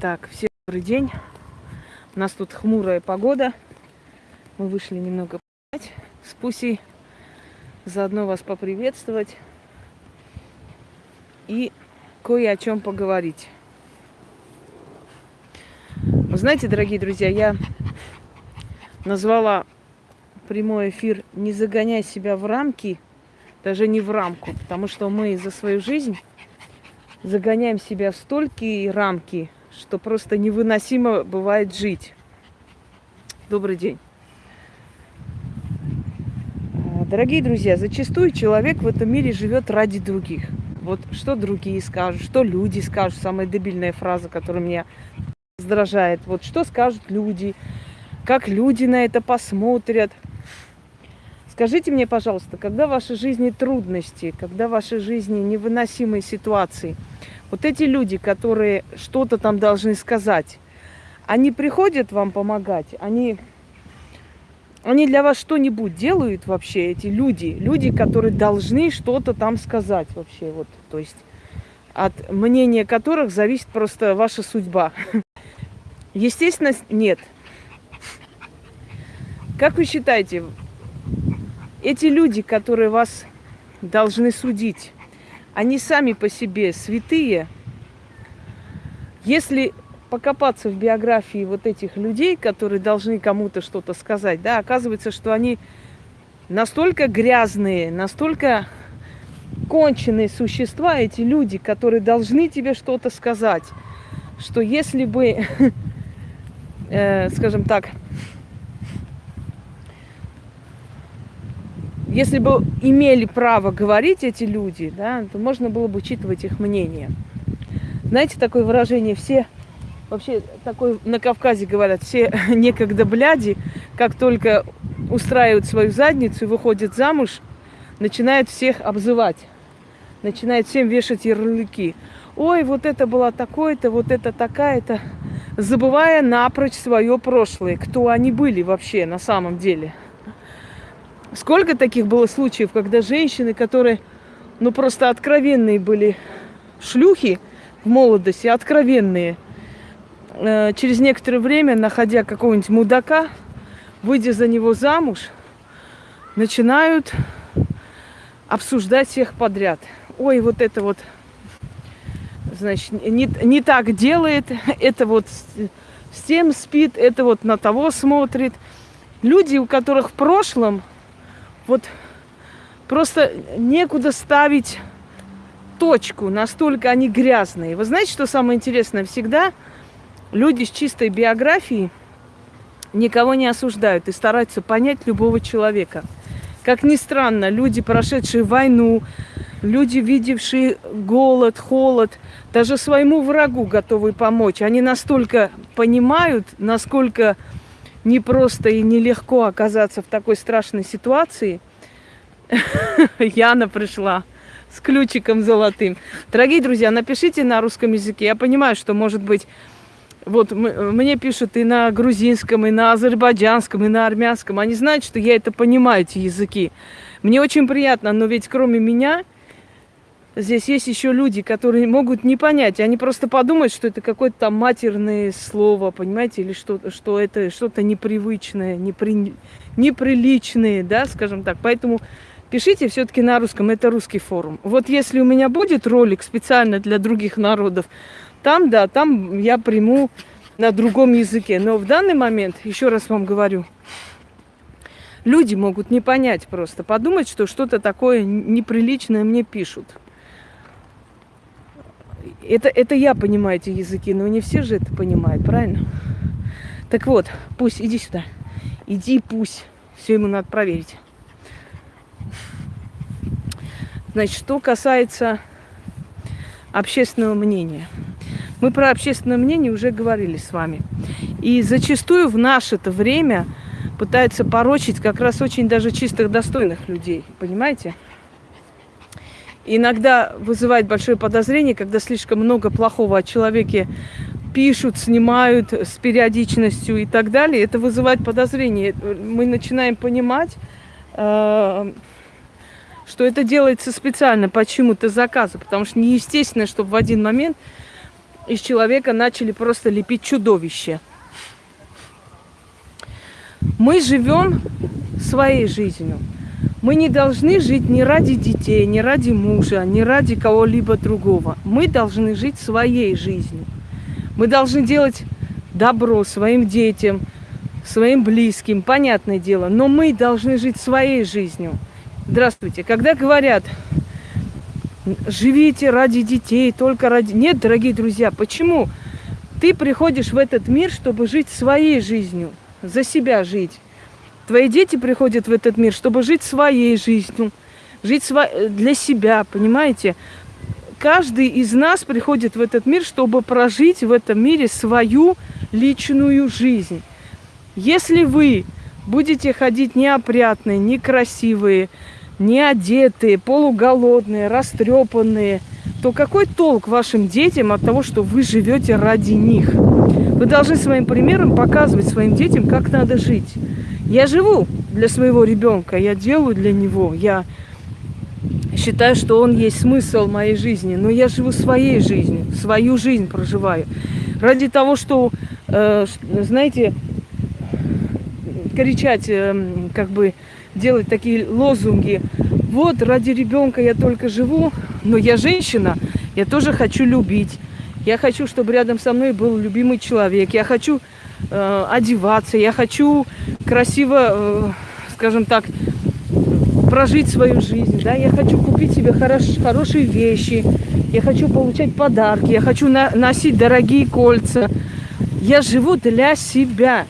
Так, всем добрый день. У нас тут хмурая погода. Мы вышли немного погулять с Пусей. Заодно вас поприветствовать. И кое о чем поговорить. Вы знаете, дорогие друзья, я назвала прямой эфир «Не загоняй себя в рамки», даже не в рамку, потому что мы за свою жизнь загоняем себя в столькие рамки, что просто невыносимо бывает жить. Добрый день. А, дорогие друзья, зачастую человек в этом мире живет ради других. Вот что другие скажут, что люди скажут, самая дебильная фраза, которая меня раздражает. Вот что скажут люди, как люди на это посмотрят. Скажите мне, пожалуйста, когда в вашей жизни трудности, когда в вашей жизни невыносимые ситуации – вот эти люди, которые что-то там должны сказать, они приходят вам помогать, они, они для вас что-нибудь делают вообще, эти люди, люди, которые должны что-то там сказать вообще, вот, то есть от мнения которых зависит просто ваша судьба. Естественно, нет. Как вы считаете, эти люди, которые вас должны судить, они сами по себе святые. Если покопаться в биографии вот этих людей, которые должны кому-то что-то сказать, да, оказывается, что они настолько грязные, настолько конченые существа, эти люди, которые должны тебе что-то сказать, что если бы, э, скажем так, если бы имели право говорить эти люди, да, то можно было бы учитывать их мнение. Знаете, такое выражение «все...» Вообще, такой на Кавказе говорят, все некогда бляди, как только устраивают свою задницу и выходят замуж, начинают всех обзывать, начинают всем вешать ярлыки. Ой, вот это было такое-то, вот это такая-то, забывая напрочь свое прошлое, кто они были вообще на самом деле – Сколько таких было случаев, когда женщины, которые, ну, просто откровенные были шлюхи в молодости, откровенные, э, через некоторое время, находя какого-нибудь мудака, выйдя за него замуж, начинают обсуждать всех подряд. Ой, вот это вот, значит, не, не так делает, это вот с, тем спит, это вот на того смотрит. Люди, у которых в прошлом вот просто некуда ставить точку, настолько они грязные. Вы знаете, что самое интересное? Всегда люди с чистой биографией никого не осуждают и стараются понять любого человека. Как ни странно, люди, прошедшие войну, люди, видевшие голод, холод, даже своему врагу готовы помочь. Они настолько понимают, насколько непросто и нелегко оказаться в такой страшной ситуации. Яна пришла с ключиком золотым. Дорогие друзья, напишите на русском языке. Я понимаю, что, может быть, вот мне пишут и на грузинском, и на азербайджанском, и на армянском. Они знают, что я это понимаю, эти языки. Мне очень приятно, но ведь кроме меня здесь есть еще люди, которые могут не понять. Они просто подумают, что это какое-то там матерное слово, понимаете, или что, что это что-то непривычное, непри, неприличное, да, скажем так. Поэтому пишите все-таки на русском, это русский форум. Вот если у меня будет ролик специально для других народов, там, да, там я приму на другом языке. Но в данный момент, еще раз вам говорю, люди могут не понять просто, подумать, что что-то такое неприличное мне пишут. Это, это я понимаю эти языки, но не все же это понимают, правильно? Так вот, пусть, иди сюда. Иди, пусть. Все ему надо проверить. Значит, что касается общественного мнения. Мы про общественное мнение уже говорили с вами. И зачастую в наше это время пытаются порочить как раз очень даже чистых, достойных людей. Понимаете? Иногда вызывает большое подозрение, когда слишком много плохого о человеке пишут, снимают с периодичностью и так далее. Это вызывает подозрение. Мы начинаем понимать, э, что это делается специально почему-то заказу, потому что неестественно, чтобы в один момент из человека начали просто лепить чудовище. Мы живем своей жизнью. Мы не должны жить не ради детей, не ради мужа, не ради кого-либо другого. Мы должны жить своей жизнью. Мы должны делать добро своим детям, своим близким, понятное дело. Но мы должны жить своей жизнью. Здравствуйте. Когда говорят, живите ради детей, только ради... Нет, дорогие друзья, почему? Ты приходишь в этот мир, чтобы жить своей жизнью, за себя жить. Твои дети приходят в этот мир, чтобы жить своей жизнью, жить сво... для себя, понимаете? Каждый из нас приходит в этот мир, чтобы прожить в этом мире свою личную жизнь. Если вы будете ходить неопрятные, некрасивые, неодетые, полуголодные, растрепанные, то какой толк вашим детям от того, что вы живете ради них? Вы должны своим примером показывать своим детям, как надо жить. Я живу для своего ребенка, я делаю для него, я считаю, что он есть смысл моей жизни, но я живу своей жизнью, свою жизнь проживаю. Ради того, что, э, знаете, кричать, э, как бы делать такие лозунги. Вот, ради ребенка я только живу, но я женщина, я тоже хочу любить. Я хочу, чтобы рядом со мной был любимый человек. Я хочу э, одеваться, я хочу красиво, э, скажем так, прожить свою жизнь. Да? Я хочу купить себе хорош, хорошие вещи, я хочу получать подарки, я хочу на, носить дорогие кольца. Я живу для себя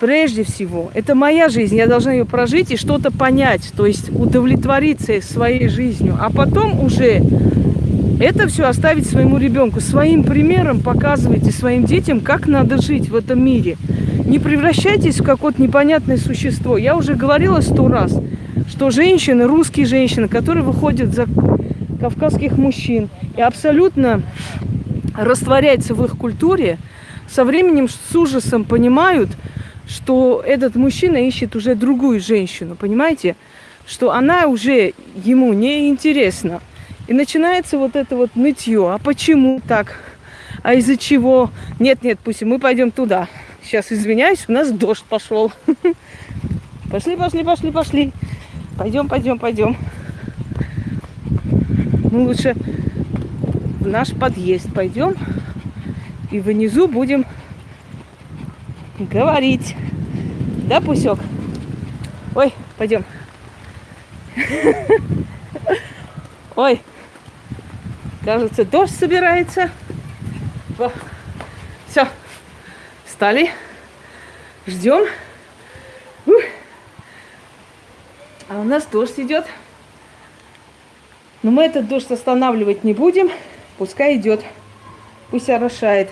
прежде всего. Это моя жизнь, я должна ее прожить и что-то понять, то есть удовлетвориться своей жизнью, а потом уже это все оставить своему ребенку. Своим примером показывайте своим детям, как надо жить в этом мире. Не превращайтесь в какое-то непонятное существо. Я уже говорила сто раз, что женщины, русские женщины, которые выходят за кавказских мужчин и абсолютно растворяются в их культуре, со временем с ужасом понимают, что этот мужчина ищет уже другую женщину, понимаете? Что она уже ему не интересна. И начинается вот это вот нытье. А почему так? А из-за чего? Нет, нет, пусть мы пойдем туда. Сейчас извиняюсь, у нас дождь пошел. Пошли, пошли, пошли, пошли. Пойдем, пойдем, пойдем. Мы лучше в наш подъезд пойдем. И внизу будем говорить. Да, Пусек? Ой, пойдем. Ой, кажется, дождь собирается. Все, встали, ждем. А у нас дождь идет. Но мы этот дождь останавливать не будем. Пускай идет. Пусть орошает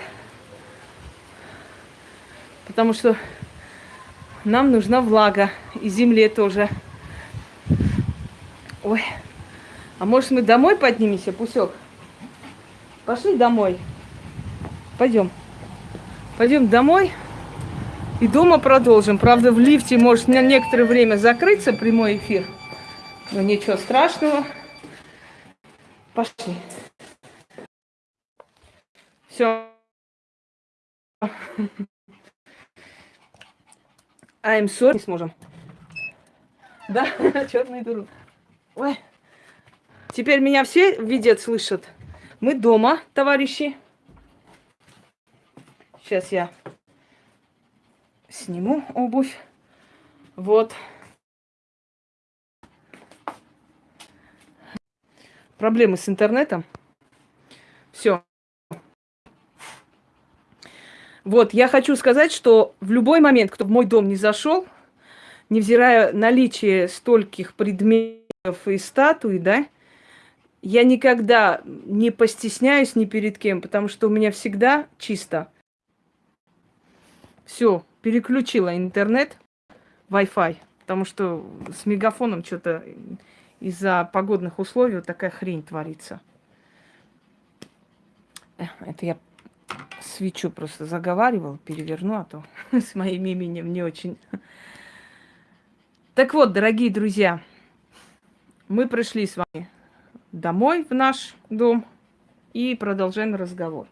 потому что нам нужна влага. И земле тоже. Ой. А может мы домой поднимемся, Пусек? Пошли домой. Пойдем. Пойдем домой. И дома продолжим. Правда, в лифте может на некоторое время закрыться прямой эфир. Но ничего страшного. Пошли. Все. I'm sorry. Не сможем. Да, черный дуру. Ой. Теперь меня все видят, слышат. Мы дома, товарищи. Сейчас я сниму обувь. Вот. Проблемы с интернетом. Все. Вот, я хочу сказать, что в любой момент, кто в мой дом не зашел, невзирая наличие стольких предметов и статуй, да, я никогда не постесняюсь ни перед кем, потому что у меня всегда чисто. Все, переключила интернет, Wi-Fi, потому что с мегафоном что-то из-за погодных условий вот такая хрень творится. Это я свечу просто заговаривал, переверну, а то с моим именем не очень. Так вот, дорогие друзья, мы пришли с вами домой, в наш дом, и продолжаем разговор.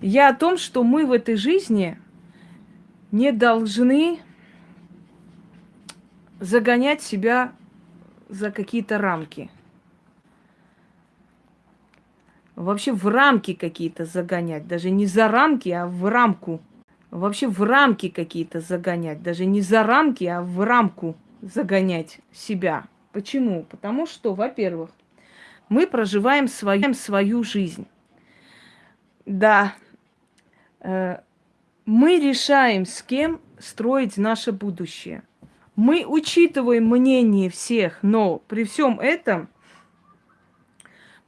Я о том, что мы в этой жизни не должны загонять себя за какие-то рамки. Вообще в рамки какие-то загонять. Даже не за рамки, а в рамку. Вообще в рамки какие-то загонять. Даже не за рамки, а в рамку загонять себя. Почему? Потому что, во-первых, мы проживаем свою, свою жизнь. Да, э, мы решаем, с кем строить наше будущее. Мы учитываем мнение всех, но при всем этом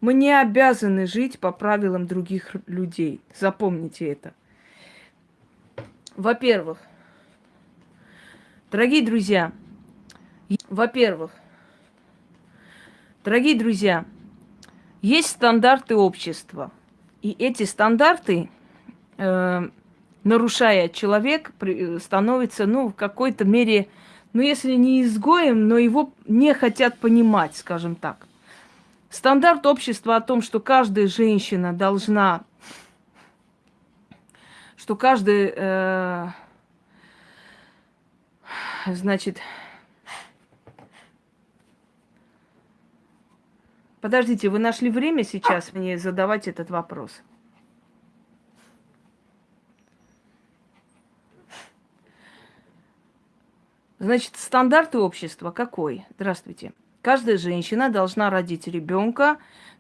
мы не обязаны жить по правилам других людей. Запомните это. Во-первых, дорогие друзья, во-первых, дорогие друзья, есть стандарты общества. И эти стандарты, э, нарушая человек, становится, ну, в какой-то мере, ну, если не изгоем, но его не хотят понимать, скажем так. Стандарт общества о том, что каждая женщина должна что каждый, э, значит, подождите, вы нашли время сейчас мне задавать этот вопрос? Значит, стандарты общества какой? Здравствуйте. Каждая женщина должна родить ребенка,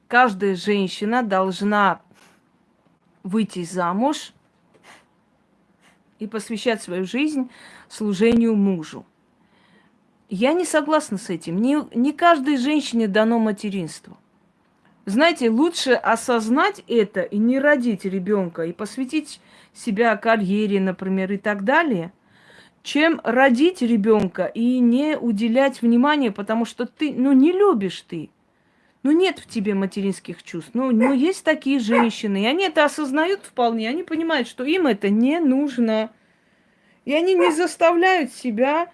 каждая женщина должна выйти замуж, и посвящать свою жизнь служению мужу. Я не согласна с этим. Не, не каждой женщине дано материнство. Знаете, лучше осознать это и не родить ребенка, и посвятить себя карьере, например, и так далее, чем родить ребенка и не уделять внимания, потому что ты, ну, не любишь ты. Ну, нет в тебе материнских чувств. Ну, ну, есть такие женщины, и они это осознают вполне, они понимают, что им это не нужно. И они не заставляют себя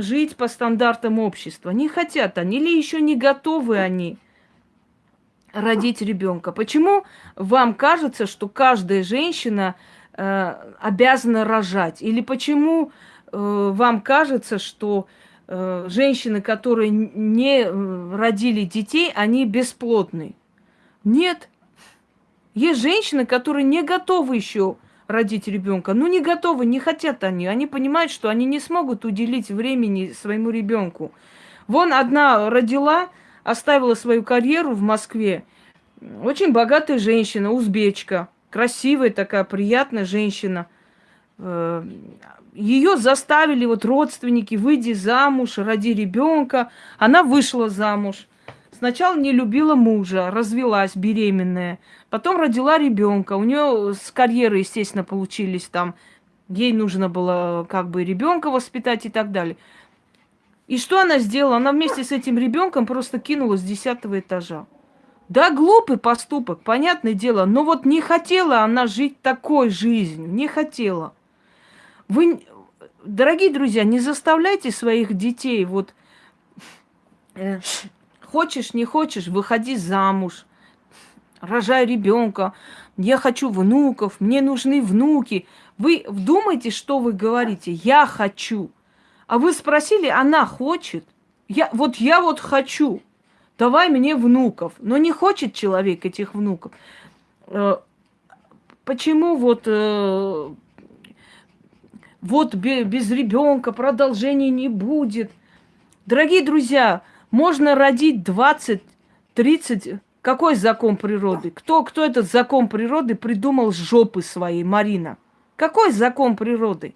жить по стандартам общества. Не хотят они, или еще не готовы они родить ребенка. Почему вам кажется, что каждая женщина э, обязана рожать? Или почему э, вам кажется, что Э, женщины, которые не э, родили детей, они бесплодны. Нет. Есть женщины, которые не готовы еще родить ребенка. Ну, не готовы, не хотят они. Они понимают, что они не смогут уделить времени своему ребенку. Вон одна родила, оставила свою карьеру в Москве. Очень богатая женщина, узбечка. Красивая такая, приятная женщина. Э, ее заставили вот родственники, выйди замуж, роди ребенка. Она вышла замуж. Сначала не любила мужа, развелась беременная. Потом родила ребенка. У нее с карьеры, естественно, получились там. Ей нужно было как бы ребенка воспитать и так далее. И что она сделала? Она вместе с этим ребенком просто кинулась с десятого этажа. Да, глупый поступок, понятное дело, но вот не хотела она жить такой жизнью, не хотела. Вы, дорогие друзья, не заставляйте своих детей вот э, хочешь, не хочешь, выходи замуж, рожай ребенка, я хочу внуков, мне нужны внуки. Вы вдумайте, что вы говорите. Я хочу. А вы спросили, она хочет. Я, вот я вот хочу. Давай мне внуков. Но не хочет человек этих внуков. Э, почему вот э, вот без ребенка продолжения не будет. Дорогие друзья, можно родить 20, 30. Какой закон природы? Кто, кто этот закон природы придумал с жопы своей, Марина? Какой закон природы?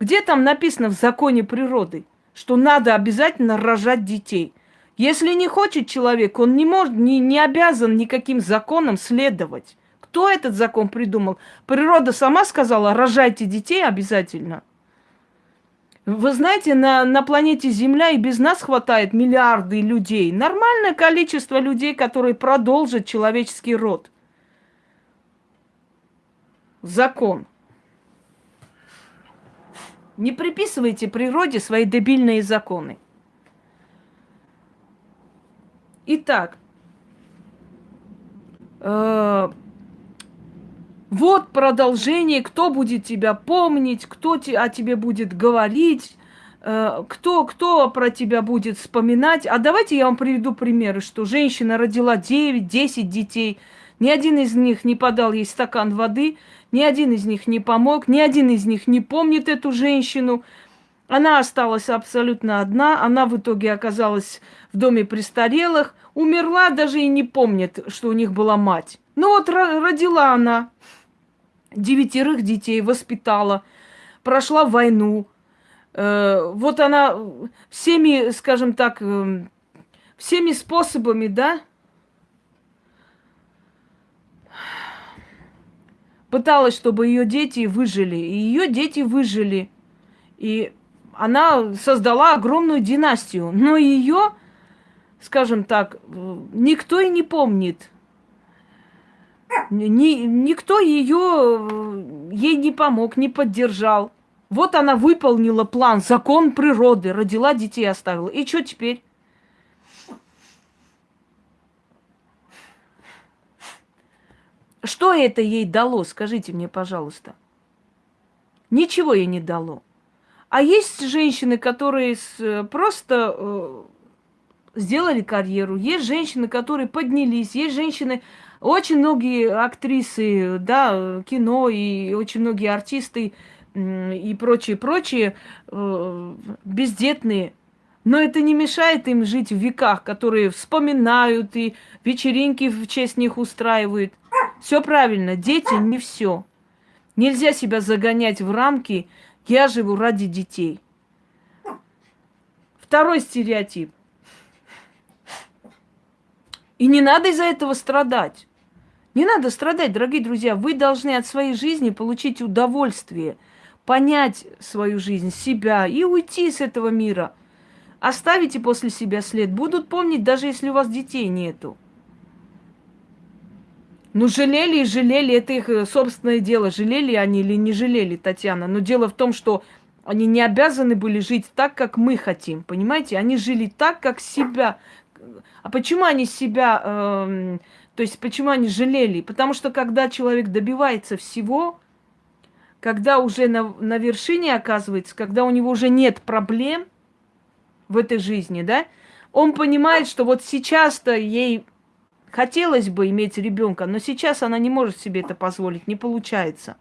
Где там написано в законе природы, что надо обязательно рожать детей? Если не хочет человек, он не может, не, не обязан никаким законам следовать. Кто этот закон придумал? Природа сама сказала, рожайте детей обязательно. Вы знаете, на, на планете Земля и без нас хватает миллиарды людей. Нормальное количество людей, которые продолжат человеческий род. Закон. Не приписывайте природе свои дебильные законы. Итак, э Вот продолжение, кто будет тебя помнить, кто о тебе будет говорить, э, кто, кто про тебя будет вспоминать. А давайте я вам приведу примеры, что женщина родила 9-10 детей, ни один из них не подал ей стакан воды, ни один из них не помог, ни один из них не помнит эту женщину. Она осталась абсолютно одна, она в итоге оказалась в доме престарелых, умерла, даже и не помнит, что у них была мать. Ну вот родила она девятерых детей, воспитала, прошла войну. Э, вот она всеми, скажем так, э, всеми способами, да, пыталась, чтобы ее дети выжили. И ее дети выжили. И она создала огромную династию. Но ее, скажем так, никто и не помнит. Ни, никто ее, ей не помог, не поддержал. Вот она выполнила план, закон природы, родила детей, оставила. И что теперь? Что это ей дало, скажите мне, пожалуйста? Ничего ей не дало. А есть женщины, которые с, просто э, сделали карьеру, есть женщины, которые поднялись, есть женщины, очень многие актрисы, да, кино и очень многие артисты и прочие, прочие э, бездетные но это не мешает им жить в веках, которые вспоминают и вечеринки в честь них устраивают. Все правильно, дети не все. Нельзя себя загонять в рамки «я живу ради детей». Второй стереотип. И не надо из-за этого страдать. Не надо страдать, дорогие друзья. Вы должны от своей жизни получить удовольствие, понять свою жизнь, себя и уйти с этого мира – Оставите после себя след. Будут помнить, даже если у вас детей нету. Ну, жалели и жалели, это их э, собственное дело. Жалели они или не жалели, Татьяна. Но дело в том, что они не обязаны были жить так, как мы хотим. Понимаете? Они жили так, как себя. А почему они себя... Э, то есть почему они жалели? Потому что когда человек добивается всего, когда уже на, на вершине оказывается, когда у него уже нет проблем, в этой жизни, да, он понимает, что вот сейчас-то ей хотелось бы иметь ребенка, но сейчас она не может себе это позволить, не получается.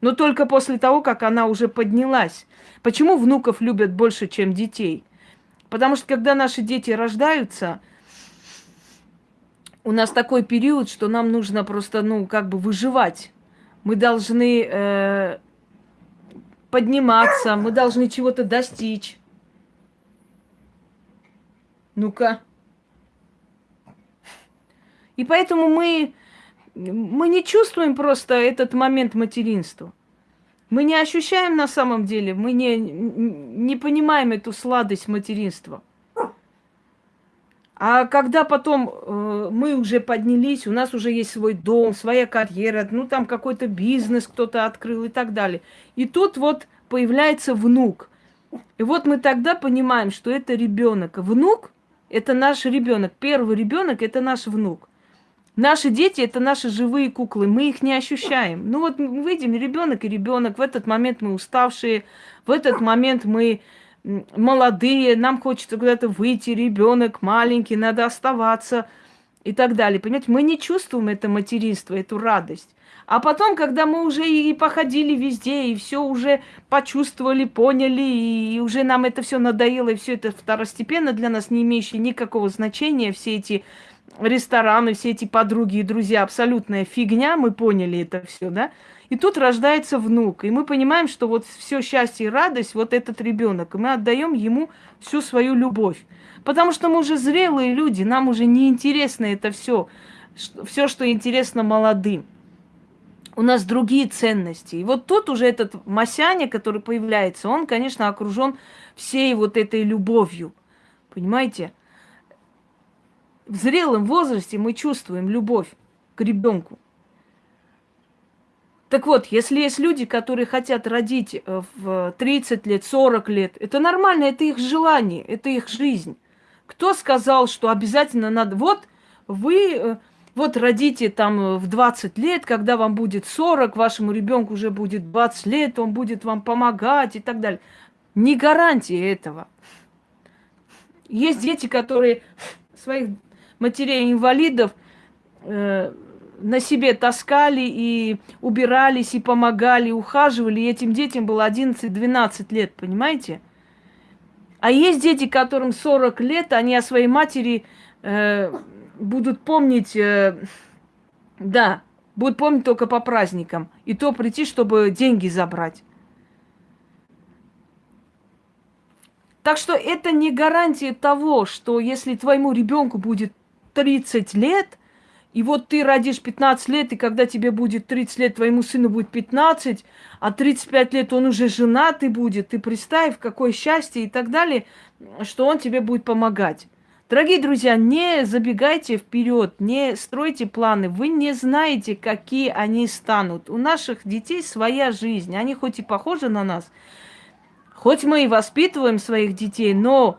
Но только после того, как она уже поднялась. Почему внуков любят больше, чем детей? Потому что когда наши дети рождаются, у нас такой период, что нам нужно просто, ну, как бы выживать. Мы должны э, подниматься, мы должны чего-то достичь. Ну-ка. И поэтому мы, мы не чувствуем просто этот момент материнства. Мы не ощущаем на самом деле, мы не, не понимаем эту сладость материнства. А когда потом э, мы уже поднялись, у нас уже есть свой дом, своя карьера, ну там какой-то бизнес кто-то открыл и так далее. И тут вот появляется внук. И вот мы тогда понимаем, что это ребенок. Внук это наш ребенок. Первый ребенок это наш внук. Наши дети это наши живые куклы, мы их не ощущаем. Ну вот мы видим ребенок и ребенок. В этот момент мы уставшие, в этот момент мы молодые, нам хочется куда-то выйти, ребенок маленький, надо оставаться и так далее. Понимаете, мы не чувствуем это материнство, эту радость. А потом, когда мы уже и походили везде, и все уже почувствовали, поняли, и уже нам это все надоело, и все это второстепенно для нас, не имеющее никакого значения, все эти рестораны, все эти подруги и друзья, абсолютная фигня, мы поняли это все, да? И тут рождается внук, и мы понимаем, что вот все счастье и радость, вот этот ребенок, и мы отдаем ему всю свою любовь. Потому что мы уже зрелые люди, нам уже не интересно это все, все, что интересно молодым у нас другие ценности. И вот тут уже этот Масяня, который появляется, он, конечно, окружен всей вот этой любовью. Понимаете? В зрелом возрасте мы чувствуем любовь к ребенку. Так вот, если есть люди, которые хотят родить э, в 30 лет, 40 лет, это нормально, это их желание, это их жизнь. Кто сказал, что обязательно надо... Вот вы э, вот родите там в 20 лет, когда вам будет 40, вашему ребенку уже будет 20 лет, он будет вам помогать и так далее. Не гарантия этого. Есть дети, которые своих матерей-инвалидов э, на себе таскали и убирались, и помогали, и ухаживали. И этим детям было 11-12 лет, понимаете? А есть дети, которым 40 лет, они о своей матери э, будут помнить, э, да, будут помнить только по праздникам. И то прийти, чтобы деньги забрать. Так что это не гарантия того, что если твоему ребенку будет 30 лет, и вот ты родишь 15 лет, и когда тебе будет 30 лет, твоему сыну будет 15, а 35 лет он уже женатый будет, ты представь, какое счастье и так далее, что он тебе будет помогать. Дорогие друзья, не забегайте вперед, не стройте планы. Вы не знаете, какие они станут. У наших детей своя жизнь. Они хоть и похожи на нас, хоть мы и воспитываем своих детей, но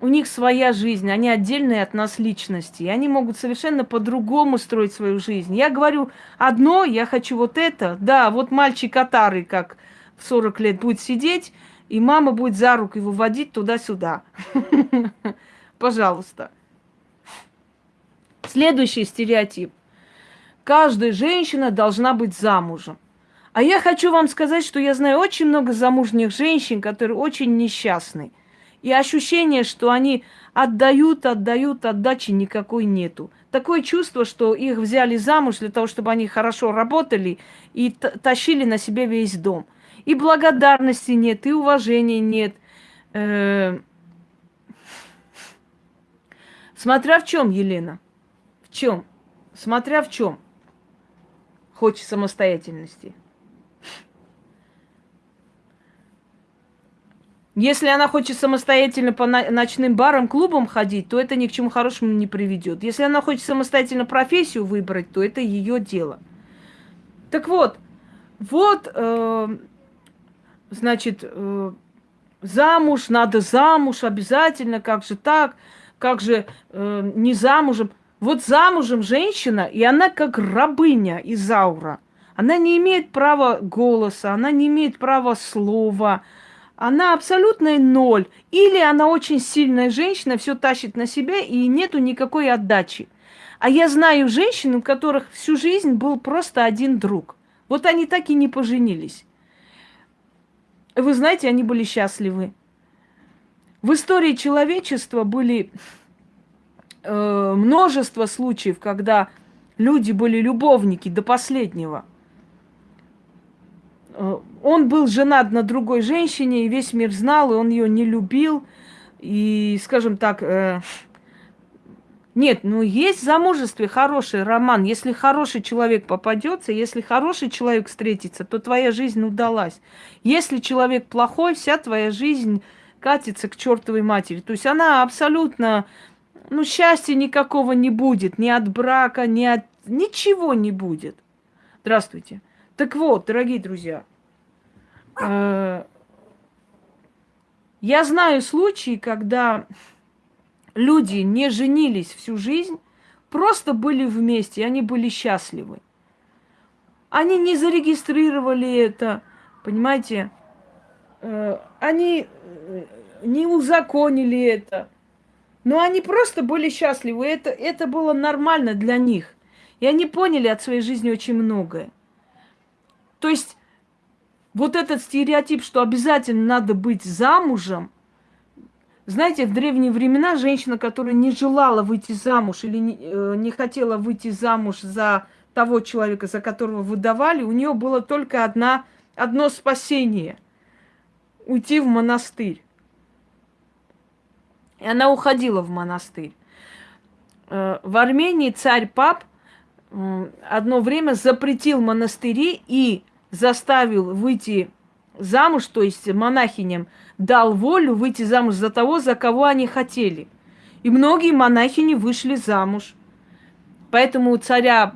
у них своя жизнь, они отдельные от нас личности, и они могут совершенно по-другому строить свою жизнь. Я говорю одно, я хочу вот это, да, вот мальчик Катары, как в 40 лет будет сидеть, и мама будет за руку его водить туда-сюда. Пожалуйста. Следующий стереотип. Каждая женщина должна быть замужем. А я хочу вам сказать, что я знаю очень много замужних женщин, которые очень несчастны. И ощущение, что они отдают, отдают, отдачи никакой нету. Такое чувство, что их взяли замуж для того, чтобы они хорошо работали и тащили на себе весь дом. И благодарности нет, и уважения нет. Э -э Смотря в чем, Елена? В чем? Смотря в чем? Хочешь самостоятельности. Если она хочет самостоятельно по ночным барам, клубам ходить, то это ни к чему хорошему не приведет. Если она хочет самостоятельно профессию выбрать, то это ее дело. Так вот, вот, э, значит, э, замуж, надо замуж обязательно, как же так? как же э, не замужем. Вот замужем женщина, и она как рабыня из аура. Она не имеет права голоса, она не имеет права слова. Она абсолютный ноль. Или она очень сильная женщина, все тащит на себя, и нету никакой отдачи. А я знаю женщин, у которых всю жизнь был просто один друг. Вот они так и не поженились. Вы знаете, они были счастливы. В истории человечества были э, множество случаев, когда люди были любовники до последнего. Э, он был женат на другой женщине, и весь мир знал, и он ее не любил. И, скажем так, э, нет, ну есть в замужестве хороший роман. Если хороший человек попадется, если хороший человек встретится, то твоя жизнь удалась. Если человек плохой, вся твоя жизнь катится к чертовой матери. То есть она абсолютно, ну, счастья никакого не будет, ни от брака, ни от... Ничего не будет. Здравствуйте. Так вот, дорогие друзья, я знаю случаи, когда люди не женились всю жизнь, просто были вместе, они были счастливы. Они не зарегистрировали это, понимаете? Э, они э, не узаконили это. Но они просто были счастливы. Это, это было нормально для них. И они поняли от своей жизни очень многое. То есть вот этот стереотип, что обязательно надо быть замужем, знаете, в древние времена женщина, которая не желала выйти замуж или не, э, не хотела выйти замуж за того человека, за которого выдавали, у нее было только одна, одно спасение – уйти в монастырь. И она уходила в монастырь. Э, в Армении царь пап одно время запретил монастыри и заставил выйти замуж, то есть монахиням дал волю выйти замуж за того, за кого они хотели. И многие монахини вышли замуж. Поэтому царя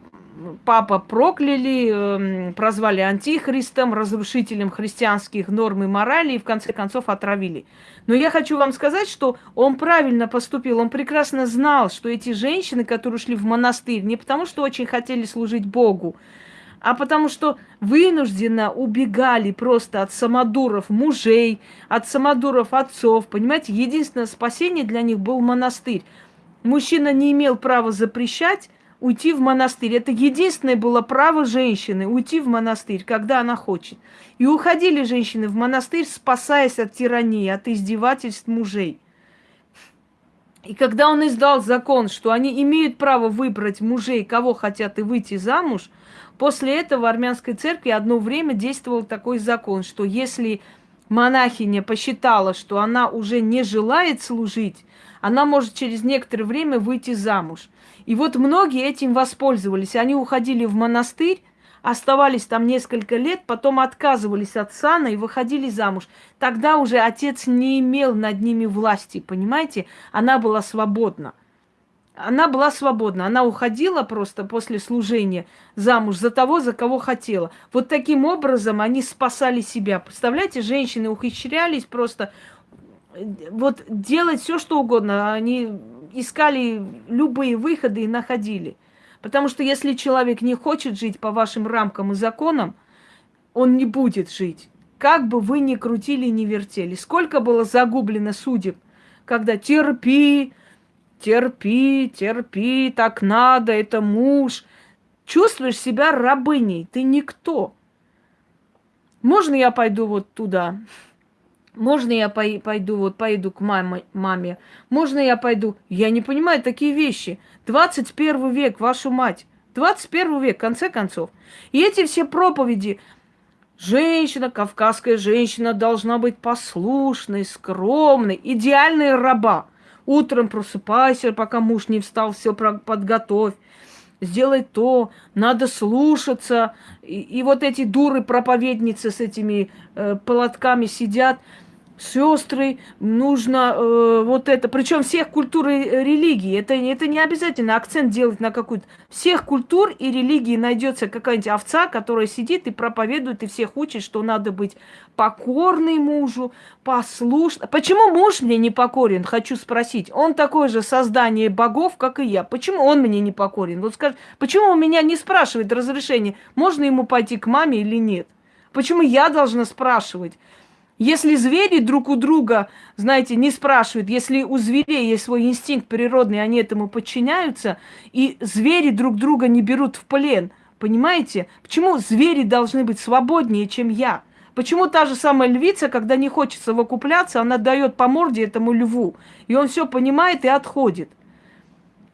папа прокляли, э, прозвали антихристом, разрушителем христианских норм и морали и в конце концов отравили. Но я хочу вам сказать, что он правильно поступил. Он прекрасно знал, что эти женщины, которые ушли в монастырь, не потому что очень хотели служить Богу, а потому что вынужденно убегали просто от самодуров мужей, от самодуров отцов. Понимаете, единственное спасение для них был монастырь. Мужчина не имел права запрещать, уйти в монастырь. Это единственное было право женщины уйти в монастырь, когда она хочет. И уходили женщины в монастырь, спасаясь от тирании, от издевательств мужей. И когда он издал закон, что они имеют право выбрать мужей, кого хотят, и выйти замуж, после этого в армянской церкви одно время действовал такой закон, что если монахиня посчитала, что она уже не желает служить, она может через некоторое время выйти замуж. И вот многие этим воспользовались. Они уходили в монастырь, оставались там несколько лет, потом отказывались от сана и выходили замуж. Тогда уже отец не имел над ними власти, понимаете? Она была свободна. Она была свободна. Она уходила просто после служения замуж за того, за кого хотела. Вот таким образом они спасали себя. Представляете, женщины ухищрялись просто вот делать все, что угодно. Они искали любые выходы и находили. Потому что если человек не хочет жить по вашим рамкам и законам, он не будет жить. Как бы вы ни крутили, ни вертели. Сколько было загублено судеб, когда терпи, терпи, терпи, так надо, это муж. Чувствуешь себя рабыней, ты никто. Можно я пойду вот туда? Можно я пойду, вот пойду к маме, маме? Можно я пойду? Я не понимаю такие вещи. 21 век, вашу мать. 21 век, в конце концов. И эти все проповеди. Женщина, кавказская женщина должна быть послушной, скромной, идеальной раба. Утром просыпайся, пока муж не встал, все подготовь сделай то, надо слушаться. И, и вот эти дуры проповедницы с этими э, полотками сидят сестры, нужно э, вот это, причем всех культур и религий. Это, это не обязательно акцент делать на какую-то. Всех культур и религий найдется какая-нибудь овца, которая сидит и проповедует, и всех учит, что надо быть покорной мужу, послушным. Почему муж мне не покорен, хочу спросить. Он такое же создание богов, как и я. Почему он мне не покорен? Вот скажи, почему он меня не спрашивает разрешение, можно ему пойти к маме или нет? Почему я должна спрашивать? Если звери друг у друга, знаете, не спрашивают, если у зверей есть свой инстинкт природный, они этому подчиняются, и звери друг друга не берут в плен, понимаете? Почему звери должны быть свободнее, чем я? Почему та же самая львица, когда не хочет совокупляться, она дает по морде этому льву, и он все понимает и отходит?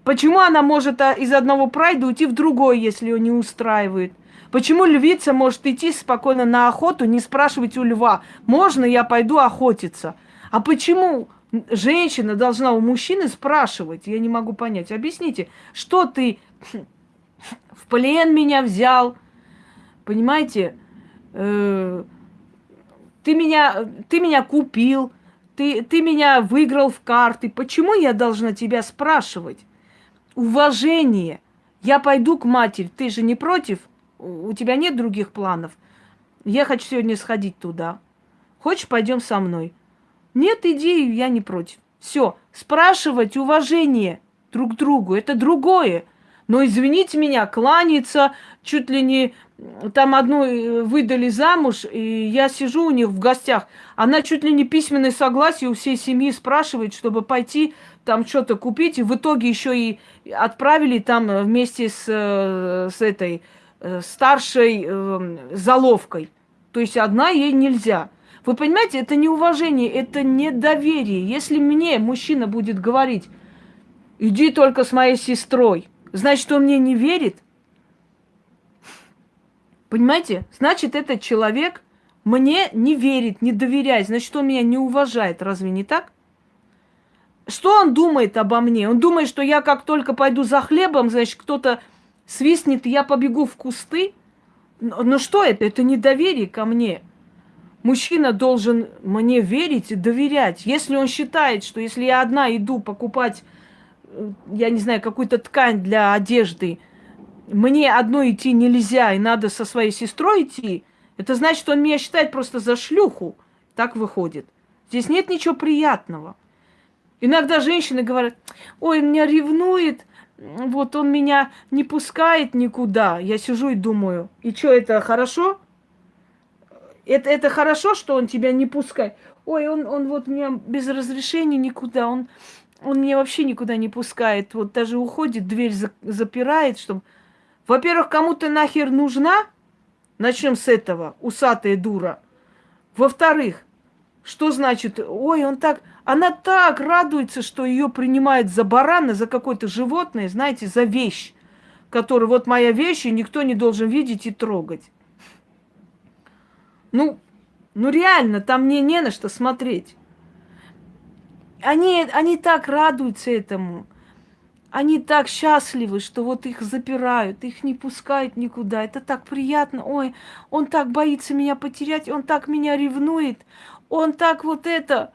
Почему она может а, из одного прайда уйти в другой, если ее не устраивает? Почему львица может идти спокойно на охоту, не спрашивать у льва, можно я пойду охотиться? А почему женщина должна у мужчины спрашивать? Я не могу понять. Объясните, что ты в плен меня взял? Понимаете? Э, ты меня, ты меня купил, ты, ты меня выиграл в карты. Почему я должна тебя спрашивать? Уважение. Я пойду к матери, ты же не против? У тебя нет других планов? Я хочу сегодня сходить туда. Хочешь, пойдем со мной? Нет, иди, я не против. Все, спрашивать уважение друг другу, это другое. Но извините меня, кланяться, чуть ли не там одну э, выдали замуж, и я сижу у них в гостях. Она чуть ли не письменное согласие у всей семьи спрашивает, чтобы пойти там что-то купить, и в итоге еще и отправили там вместе с, э, с этой Э, старшей э, заловкой. То есть одна ей нельзя. Вы понимаете, это не уважение, это недоверие. Если мне мужчина будет говорить, иди только с моей сестрой, значит, он мне не верит. Понимаете? Значит, этот человек мне не верит, не доверяет. Значит, он меня не уважает. Разве не так? Что он думает обо мне? Он думает, что я как только пойду за хлебом, значит, кто-то свистнет, я побегу в кусты. Но что это? Это недоверие ко мне. Мужчина должен мне верить и доверять. Если он считает, что если я одна иду покупать, э, я не знаю, какую-то ткань для одежды, мне одной идти нельзя, и надо со своей сестрой идти, это значит, он меня считает просто за шлюху. Так выходит. Здесь нет ничего приятного. Иногда женщины говорят, ой, меня ревнует, вот он меня не пускает никуда. Я сижу и думаю, и что, это хорошо? Это, это хорошо, что он тебя не пускает? Ой, он, он вот меня без разрешения никуда, он, он меня вообще никуда не пускает. Вот даже уходит, дверь за, запирает, чтобы... Во-первых, кому ты нахер нужна? Начнем с этого, усатая дура. Во-вторых, что значит, ой, он так, она так радуется, что ее принимают за барана, за какое-то животное, знаете, за вещь, которую вот моя вещь, и никто не должен видеть и трогать. Ну, ну реально, там мне не на что смотреть. Они, они так радуются этому. Они так счастливы, что вот их запирают, их не пускают никуда. Это так приятно. Ой, он так боится меня потерять, он так меня ревнует, он так вот это...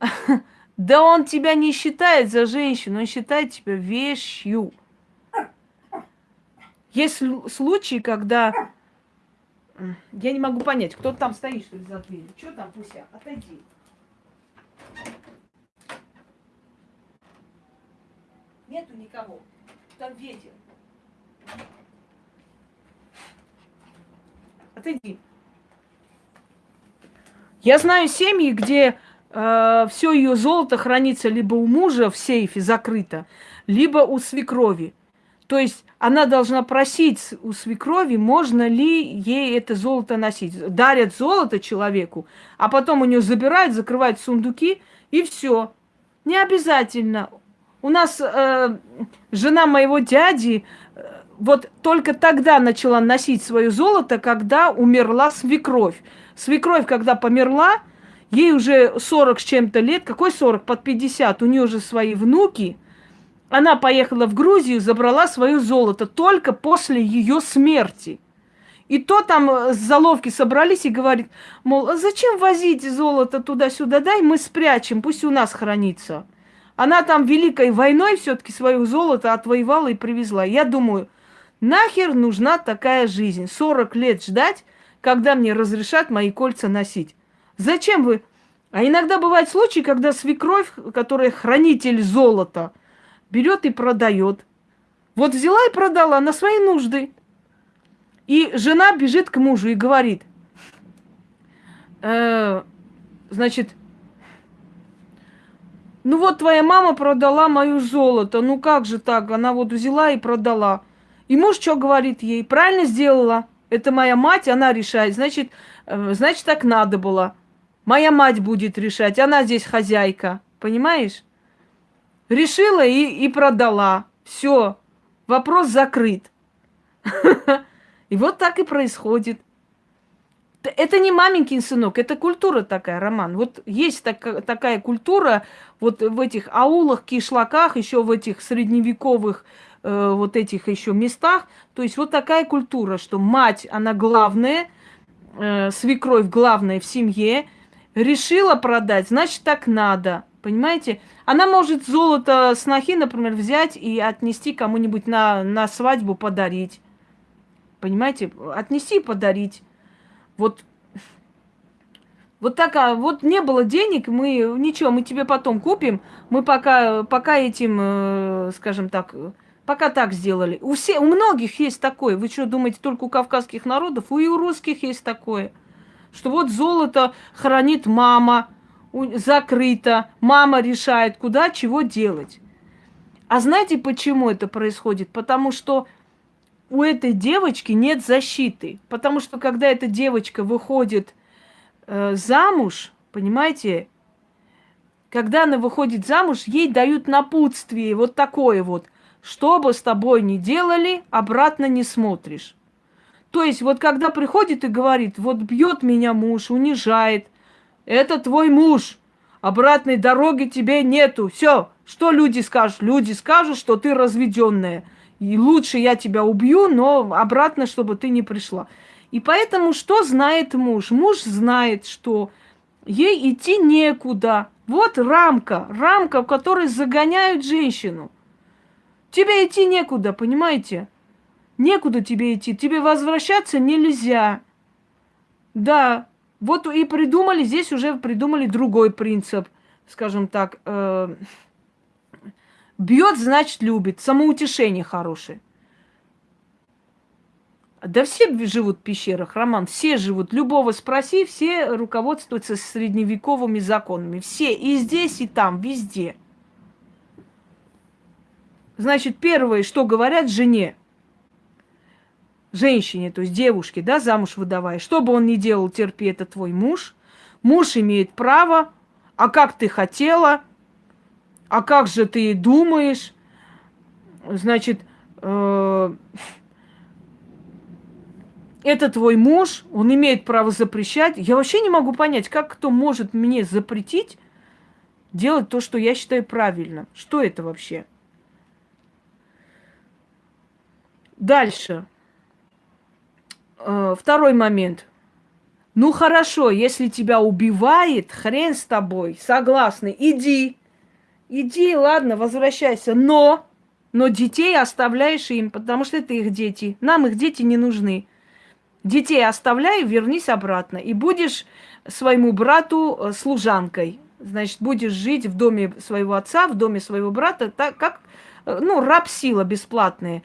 Да он тебя не считает за женщину, он считает тебя вещью. Есть случаи, когда... Я не могу понять, кто там стоит, что ли, за дверью. Что там, Пуся? Отойди. Нету никого. Там ветер. Отойди. Я знаю семьи, где э, все ее золото хранится либо у мужа в сейфе закрыто, либо у свекрови. То есть она должна просить у свекрови, можно ли ей это золото носить. Дарят золото человеку, а потом у нее забирают, закрывают сундуки, и все. Не обязательно. У нас э, жена моего дяди э, вот только тогда начала носить свое золото, когда умерла свекровь. Свекровь, когда померла, ей уже 40 с чем-то лет. Какой 40? Под 50. У нее уже свои внуки. Она поехала в Грузию, забрала свое золото только после ее смерти. И то там э, с заловки собрались и говорит, мол, а зачем возить золото туда-сюда, дай мы спрячем, пусть у нас хранится. Она там Великой войной все-таки свое золото отвоевала и привезла. Я думаю, нахер нужна такая жизнь? 40 лет ждать, когда мне разрешат мои кольца носить. Зачем вы? А иногда бывают случаи, когда свекровь, которая хранитель золота, берет и продает. Вот взяла и продала на свои нужды. И жена бежит к мужу и говорит, э, значит, ну вот твоя мама продала мою золото. Ну как же так? Она вот взяла и продала. И муж что говорит ей? Правильно сделала. Это моя мать, она решает. Значит, э, значит, так надо было. Моя мать будет решать. Она здесь хозяйка. Понимаешь? Решила и, и продала. Все. Вопрос закрыт. И вот так и происходит. Это не маменькин сынок, это культура такая, Роман. Вот есть так, такая культура вот в этих аулах, кишлаках, еще в этих средневековых э, вот этих еще местах. То есть вот такая культура, что мать, она главная, э, свекровь главная в семье, решила продать, значит так надо. Понимаете? Она может золото снохи, например, взять и отнести кому-нибудь на, на свадьбу, подарить. Понимаете? Отнести и подарить. Вот, вот так, а вот не было денег, мы ничего, мы тебе потом купим, мы пока, пока этим, э, скажем так, пока так сделали. У, все, у многих есть такое. Вы что, думаете, только у кавказских народов? У и у русских есть такое. Что вот золото хранит мама, закрыто, мама решает, куда, чего делать. А знаете, почему это происходит? Потому что у этой девочки нет защиты. Потому что когда эта девочка выходит э, замуж, понимаете, когда она выходит замуж, ей дают напутствие, вот такое вот. Что бы с тобой ни делали, обратно не смотришь. То есть вот когда приходит и говорит, вот бьет меня муж, унижает, это твой муж, обратной дороги тебе нету. Все, что люди скажут? Люди скажут, что ты разведенная. И лучше я тебя убью, но обратно, чтобы ты не пришла. И поэтому что знает муж? Муж знает, что ей идти некуда. Вот рамка, рамка, в которой загоняют женщину. Тебе идти некуда, понимаете? Некуда тебе идти. Тебе возвращаться нельзя. Да, вот и придумали, здесь уже придумали другой принцип, скажем так. Э, бьет, значит, любит. Самоутешение хорошее. Да все живут в пещерах, Роман, все живут. Любого спроси, все руководствуются средневековыми законами. Все, и здесь, и там, везде. Значит, первое, что говорят жене, женщине, то есть девушке, да, замуж выдавая, что бы он ни делал, терпи, это твой муж. Муж имеет право, а как ты хотела, а как же ты думаешь, значит, э, это твой муж, он имеет право запрещать. Я вообще не могу понять, как кто может мне запретить делать то, что я считаю правильно. Что это вообще? Дальше. Э, второй момент. Ну хорошо, если тебя убивает, хрен с тобой, согласны, иди. Иди, ладно, возвращайся. Но, но детей оставляешь им, потому что это их дети. Нам их дети не нужны. Детей оставляй, вернись обратно. И будешь своему брату э, служанкой. Значит, будешь жить в доме своего отца, в доме своего брата, так как, э, ну, раб сила бесплатная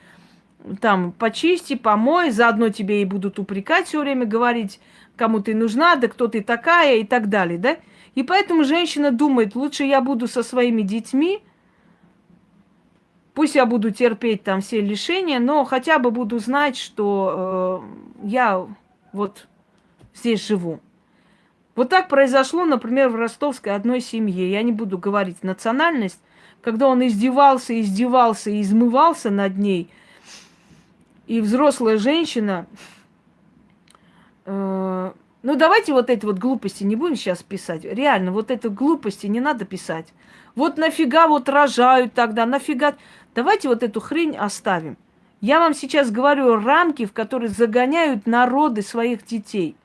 там почисти, помой, заодно тебе и будут упрекать все время, говорить, кому ты нужна, да кто ты такая и так далее, да? И поэтому женщина думает, лучше я буду со своими детьми, пусть я буду терпеть там все лишения, но хотя бы буду знать, что э, я вот здесь живу. Вот так произошло, например, в ростовской одной семье. Я не буду говорить национальность. Когда он издевался, издевался измывался над ней – и взрослая женщина... Э, ну, давайте вот эти вот глупости не будем сейчас писать. Реально, вот эти глупости не надо писать. Вот нафига вот рожают тогда, нафига... Давайте вот эту хрень оставим. Я вам сейчас говорю рамки, в которые загоняют народы своих детей.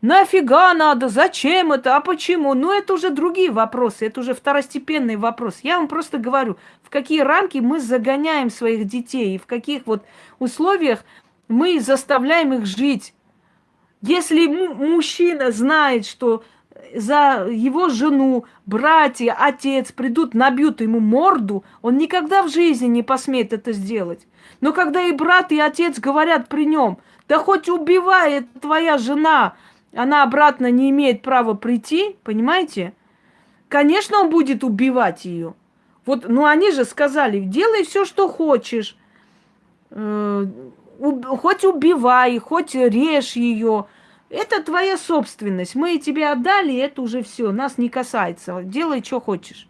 Нафига надо? Зачем это? А почему? Ну, это уже другие вопросы, это уже второстепенный вопрос. Я вам просто говорю, в какие рамки мы загоняем своих детей и в каких вот условиях мы заставляем их жить. Если мужчина знает, что за его жену, братья, отец придут, набьют ему морду, он никогда в жизни не посмеет это сделать. Но когда и брат, и отец говорят при нем, да хоть убивает твоя жена, она обратно не имеет права прийти, понимаете? Конечно, он будет убивать ее. Вот, ну они же сказали, делай все, что хочешь. Э, хоть убивай, хоть режь ее. Это твоя собственность. Мы тебе отдали, это уже все, нас не касается. Делай, что хочешь.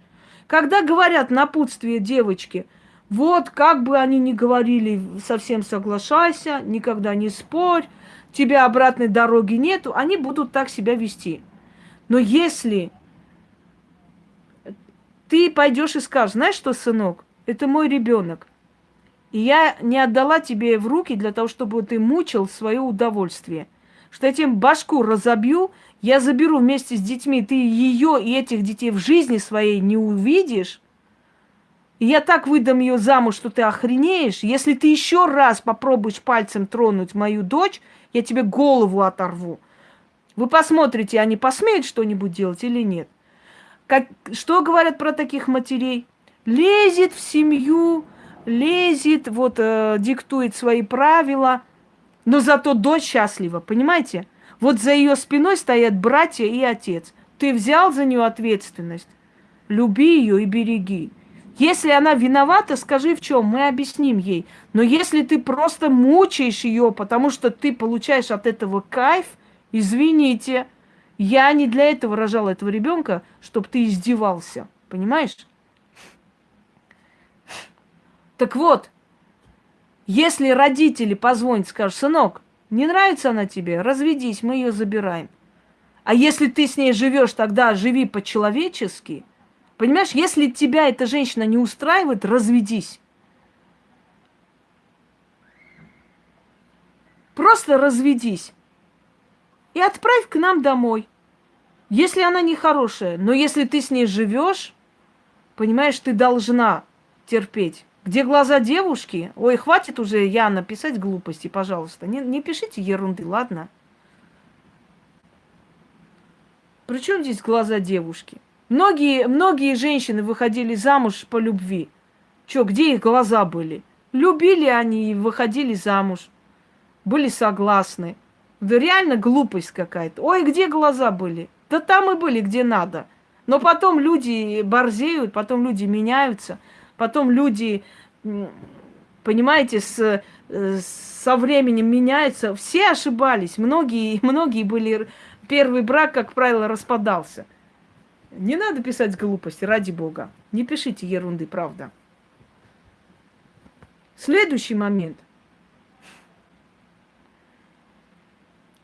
Когда говорят напутствие девочки, вот как бы они ни говорили, совсем соглашайся, никогда не спорь, тебя обратной дороги нету, они будут так себя вести. Но если ты пойдешь и скажешь, знаешь что, сынок, это мой ребенок, и я не отдала тебе в руки для того, чтобы ты мучил свое удовольствие. Что я тебе башку разобью, я заберу вместе с детьми, ты ее и этих детей в жизни своей не увидишь, и я так выдам ее замуж, что ты охренеешь. Если ты еще раз попробуешь пальцем тронуть мою дочь, я тебе голову оторву. Вы посмотрите, они посмеют что-нибудь делать или нет. Как, что говорят про таких матерей? Лезет в семью, лезет, вот э, диктует свои правила, но зато дочь счастлива, понимаете? Вот за ее спиной стоят братья и отец. Ты взял за нее ответственность. Люби ее и береги. Если она виновата, скажи в чем, мы объясним ей. Но если ты просто мучаешь ее, потому что ты получаешь от этого кайф, извините, я не для этого рожала этого ребенка, чтобы ты издевался. Понимаешь? Так вот, если родители позвонят, скажут, сынок, не нравится она тебе, разведись, мы ее забираем. А если ты с ней живешь, тогда живи по-человечески – Понимаешь, если тебя эта женщина не устраивает, разведись. Просто разведись. И отправь к нам домой. Если она не хорошая, но если ты с ней живешь, понимаешь, ты должна терпеть. Где глаза девушки? Ой, хватит уже, Яна, писать глупости, пожалуйста. Не, не пишите ерунды, ладно? Причем здесь глаза девушки? Многие, многие женщины выходили замуж по любви. Чё, где их глаза были? Любили они и выходили замуж. Были согласны. Да реально глупость какая-то. Ой, где глаза были? Да там и были, где надо. Но потом люди борзеют, потом люди меняются, потом люди, понимаете, с, э, со временем меняются. Все ошибались, многие, многие были... Первый брак, как правило, распадался. Не надо писать глупости, ради бога. Не пишите ерунды, правда. Следующий момент.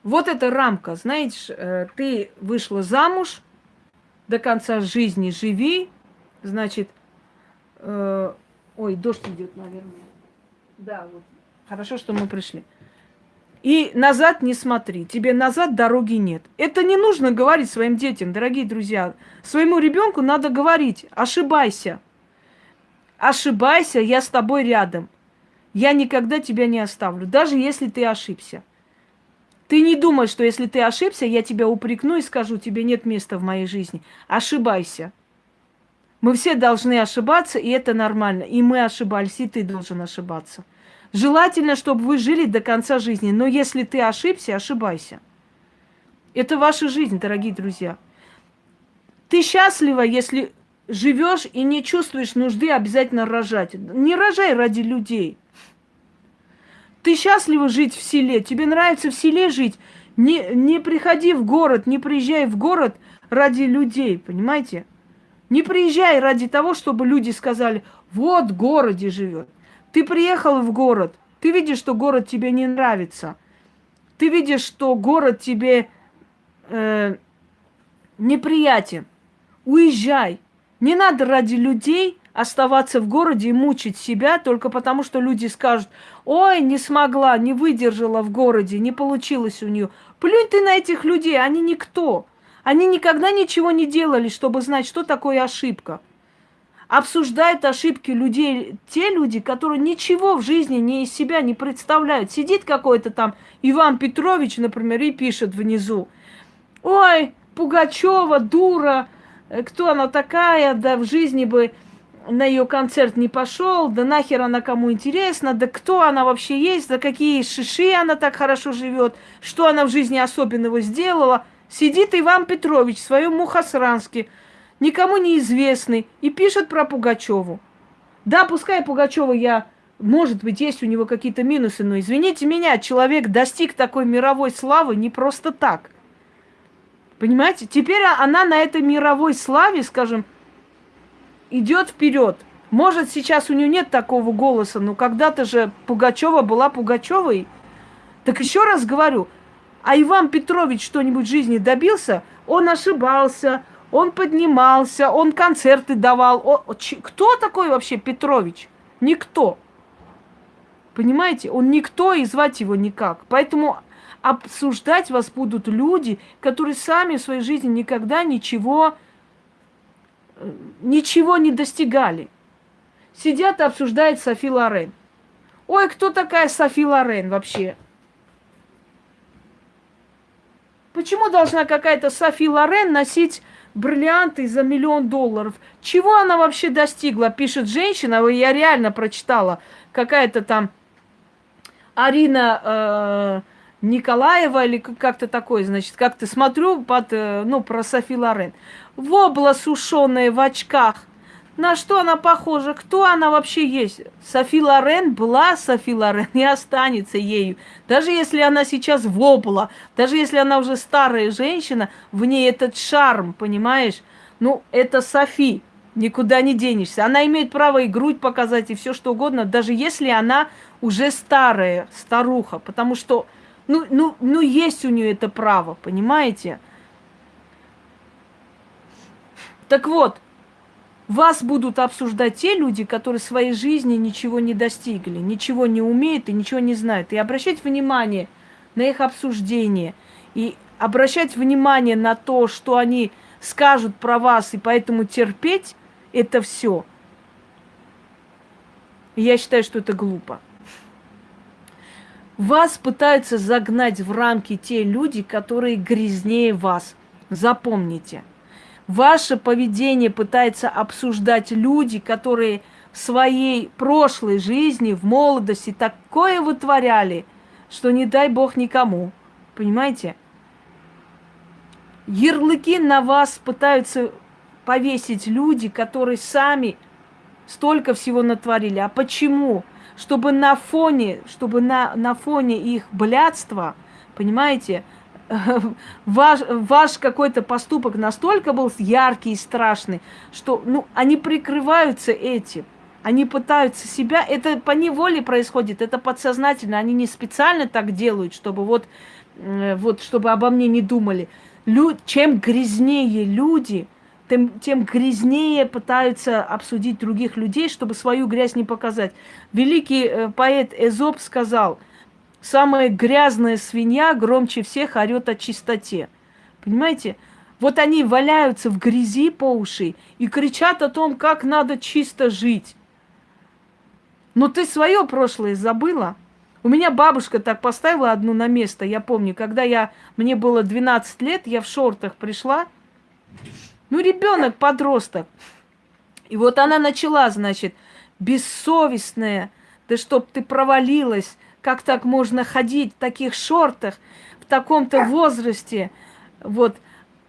Вот эта рамка, знаете, э, ты вышла замуж, до конца жизни живи, значит, э, ой, дождь идет, наверное. Да, вот. Хорошо, что мы пришли. И назад не смотри, тебе назад дороги нет. Это не нужно говорить своим детям, дорогие друзья. Своему ребенку надо говорить, ошибайся. Ошибайся, я с тобой рядом. Я никогда тебя не оставлю, даже если ты ошибся. Ты не думай, что если ты ошибся, я тебя упрекну и скажу, тебе нет места в моей жизни. Ошибайся. Мы все должны ошибаться, и это нормально. И мы ошибались, и ты должен ошибаться. Желательно, чтобы вы жили до конца жизни. Но если ты ошибся, ошибайся. Это ваша жизнь, дорогие друзья. Ты счастлива, если живешь и не чувствуешь нужды обязательно рожать. Не рожай ради людей. Ты счастлива жить в селе, тебе нравится в селе жить. Не, не приходи в город, не приезжай в город ради людей, понимаете? Не приезжай ради того, чтобы люди сказали, вот в городе живет. Ты приехал в город, ты видишь, что город тебе не нравится. Ты видишь, что город тебе э, неприятен. Уезжай. Не надо ради людей оставаться в городе и мучить себя только потому, что люди скажут, ой, не смогла, не выдержала в городе, не получилось у нее. Плюнь ты на этих людей, они никто. Они никогда ничего не делали, чтобы знать, что такое ошибка. Обсуждают ошибки людей те люди, которые ничего в жизни не из себя не представляют. Сидит какой-то там Иван Петрович, например, и пишет внизу. Ой, Пугачева, дура, э, кто она такая, да в жизни бы на ее концерт не пошел, да нахер она кому интересна, да кто она вообще есть, да какие шиши она так хорошо живет, что она в жизни особенного сделала. Сидит Иван Петрович в своем Мухосранске, никому неизвестный, и пишет про Пугачеву. Да, пускай Пугачева я, может быть, есть у него какие-то минусы, но извините меня, человек достиг такой мировой славы не просто так. Понимаете? Теперь она на этой мировой славе, скажем, идет вперед. Может, сейчас у нее нет такого голоса, но когда-то же Пугачева была Пугачевой. Так еще раз говорю, а Иван Петрович что-нибудь в жизни добился? Он ошибался, он поднимался, он концерты давал. О, кто такой вообще Петрович? Никто. Понимаете? Он никто, и звать его никак. Поэтому обсуждать вас будут люди, которые сами в своей жизни никогда ничего ничего не достигали. Сидят и обсуждают Софи Лорен. Ой, кто такая Софи Лорен вообще? Почему должна какая-то Софи Лорен носить бриллианты за миллион долларов? Чего она вообще достигла? Пишет женщина, я реально прочитала, какая-то там Арина э, Николаева или как-то такое, значит, как-то смотрю под, э, ну, про Софи Лорен. Вобла сушеная в очках. На что она похожа? Кто она вообще есть? Софи Лорен была Софи Лорен и останется ею. Даже если она сейчас вобла, даже если она уже старая женщина, в ней этот шарм, понимаешь? Ну, это Софи, никуда не денешься. Она имеет право и грудь показать, и все что угодно, даже если она уже старая, старуха, потому что ну, ну, ну есть у нее это право, понимаете? Так вот, вас будут обсуждать те люди, которые в своей жизни ничего не достигли, ничего не умеют и ничего не знают. И обращать внимание на их обсуждение, и обращать внимание на то, что они скажут про вас, и поэтому терпеть это все. Я считаю, что это глупо. Вас пытаются загнать в рамки те люди, которые грязнее вас. Запомните. Ваше поведение пытается обсуждать люди, которые в своей прошлой жизни, в молодости такое вытворяли, что не дай бог никому. Понимаете? Ярлыки на вас пытаются повесить люди, которые сами столько всего натворили. А почему? Чтобы на фоне, чтобы на, на фоне их блядства, понимаете, ваш, ваш какой-то поступок настолько был яркий и страшный, что ну, они прикрываются этим. Они пытаются себя, это по неволе происходит, это подсознательно, они не специально так делают, чтобы вот, э, вот чтобы обо мне не думали. Лю, чем грязнее люди, тем, тем грязнее пытаются обсудить других людей, чтобы свою грязь не показать. Великий э, поэт Эзоп сказал, самая грязная свинья громче всех орет о чистоте. Понимаете? Вот они валяются в грязи по уши и кричат о том, как надо чисто жить. Но ты свое прошлое забыла. У меня бабушка так поставила одну на место. Я помню, когда я, мне было 12 лет, я в шортах пришла, ну, ребенок, подросток. И вот она начала, значит, бессовестная, да чтоб ты провалилась, как так можно ходить в таких шортах, в таком-то возрасте, вот,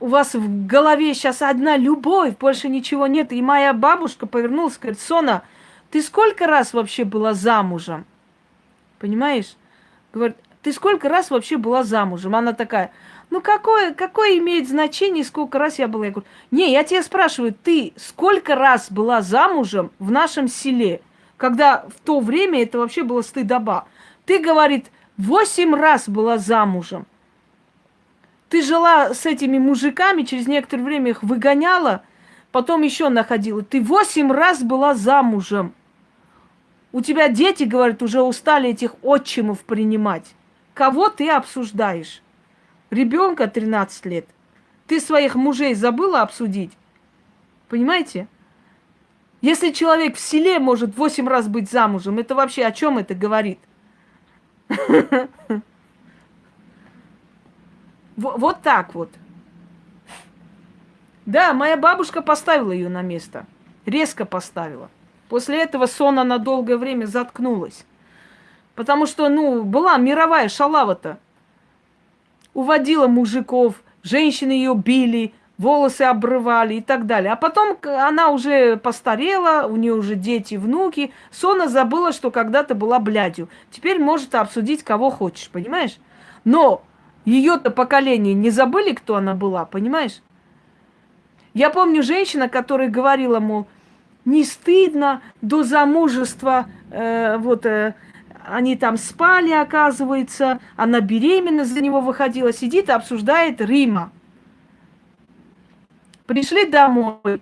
у вас в голове сейчас одна любовь, больше ничего нет. И моя бабушка повернулась, говорит, Сона, ты сколько раз вообще была замужем? Понимаешь? Говорит, ты сколько раз вообще была замужем? Она такая, ну какое, какое имеет значение, сколько раз я была? Я говорю, не, я тебя спрашиваю, ты сколько раз была замужем в нашем селе, когда в то время это вообще было стыдоба? Ты, говорит, восемь раз была замужем. Ты жила с этими мужиками, через некоторое время их выгоняла, потом еще находила. Ты восемь раз была замужем. У тебя дети, говорят, уже устали этих отчимов принимать. Кого ты обсуждаешь? ребенка 13 лет. Ты своих мужей забыла обсудить? Понимаете? Если человек в селе может 8 раз быть замужем, это вообще о чем это говорит? Вот так вот. Да, моя бабушка поставила ее на место. Резко поставила. После этого Сона на долгое время заткнулась. Потому что, ну, была мировая шалава-то уводила мужиков, женщины ее били, волосы обрывали и так далее. А потом она уже постарела, у нее уже дети, внуки. Сона забыла, что когда-то была блядью. Теперь может обсудить кого хочешь, понимаешь? Но ее-то поколение не забыли, кто она была, понимаешь? Я помню женщина, которая говорила, мол, не стыдно до замужества э, вот э, они там спали, оказывается, она беременна, за него выходила, сидит и обсуждает Рима. Пришли домой.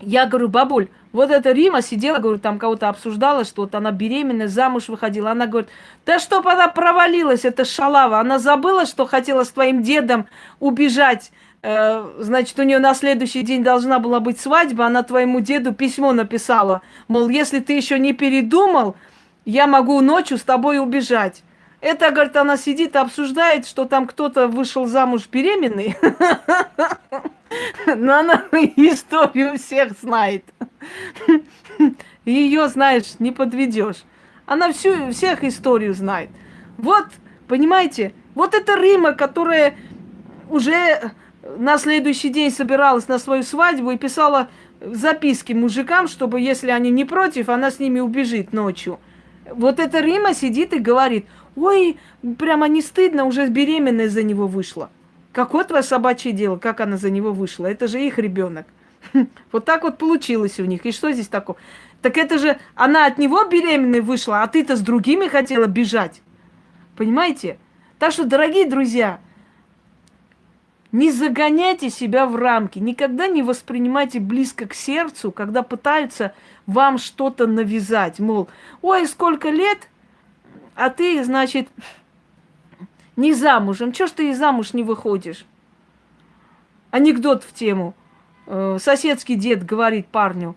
Я говорю, бабуль, вот эта Рима сидела, говорю, там кого-то обсуждала, что вот она беременна, замуж выходила. Она говорит, да чтоб она провалилась, это шалава. Она забыла, что хотела с твоим дедом убежать. Э, значит, у нее на следующий день должна была быть свадьба. Она твоему деду письмо написала. Мол, если ты еще не передумал, я могу ночью с тобой убежать. Это, говорит, она сидит и обсуждает, что там кто-то вышел замуж беременный. Но она историю всех знает. Ее, знаешь, не подведешь. Она всю, всех историю знает. Вот, понимаете, вот это Рима, которая уже на следующий день собиралась на свою свадьбу и писала записки мужикам, чтобы, если они не против, она с ними убежит ночью. Вот эта Рима сидит и говорит, ой, прямо не стыдно, уже беременная за него вышла. Какое твое собачье дело, как она за него вышла? Это же их ребенок. Вот так вот получилось у них. И что здесь такое? Так это же она от него беременной вышла, а ты-то с другими хотела бежать. Понимаете? Так что, дорогие друзья, не загоняйте себя в рамки, никогда не воспринимайте близко к сердцу, когда пытаются вам что-то навязать. Мол, ой, сколько лет, а ты, значит, не замужем. Чего ж ты и замуж не выходишь? Анекдот в тему. Э, соседский дед говорит парню,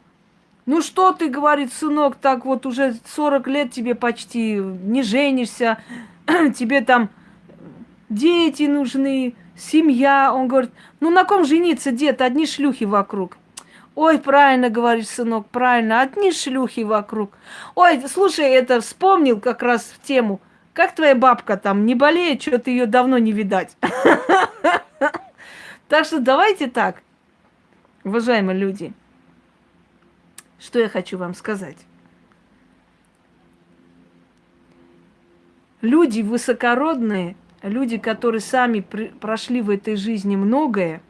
Ну что ты, говорит, сынок, так вот уже 40 лет тебе почти, не женишься, тебе там дети нужны, семья. Он говорит, ну на ком жениться, дед, одни шлюхи вокруг. Ой, правильно говоришь, сынок, правильно, одни шлюхи вокруг. Ой, слушай, это вспомнил как раз в тему. Как твоя бабка там, не болеет, что-то ее давно не видать. Так что давайте так, уважаемые люди. Что я хочу вам сказать? Люди высокородные, люди, которые сами прошли в этой жизни многое,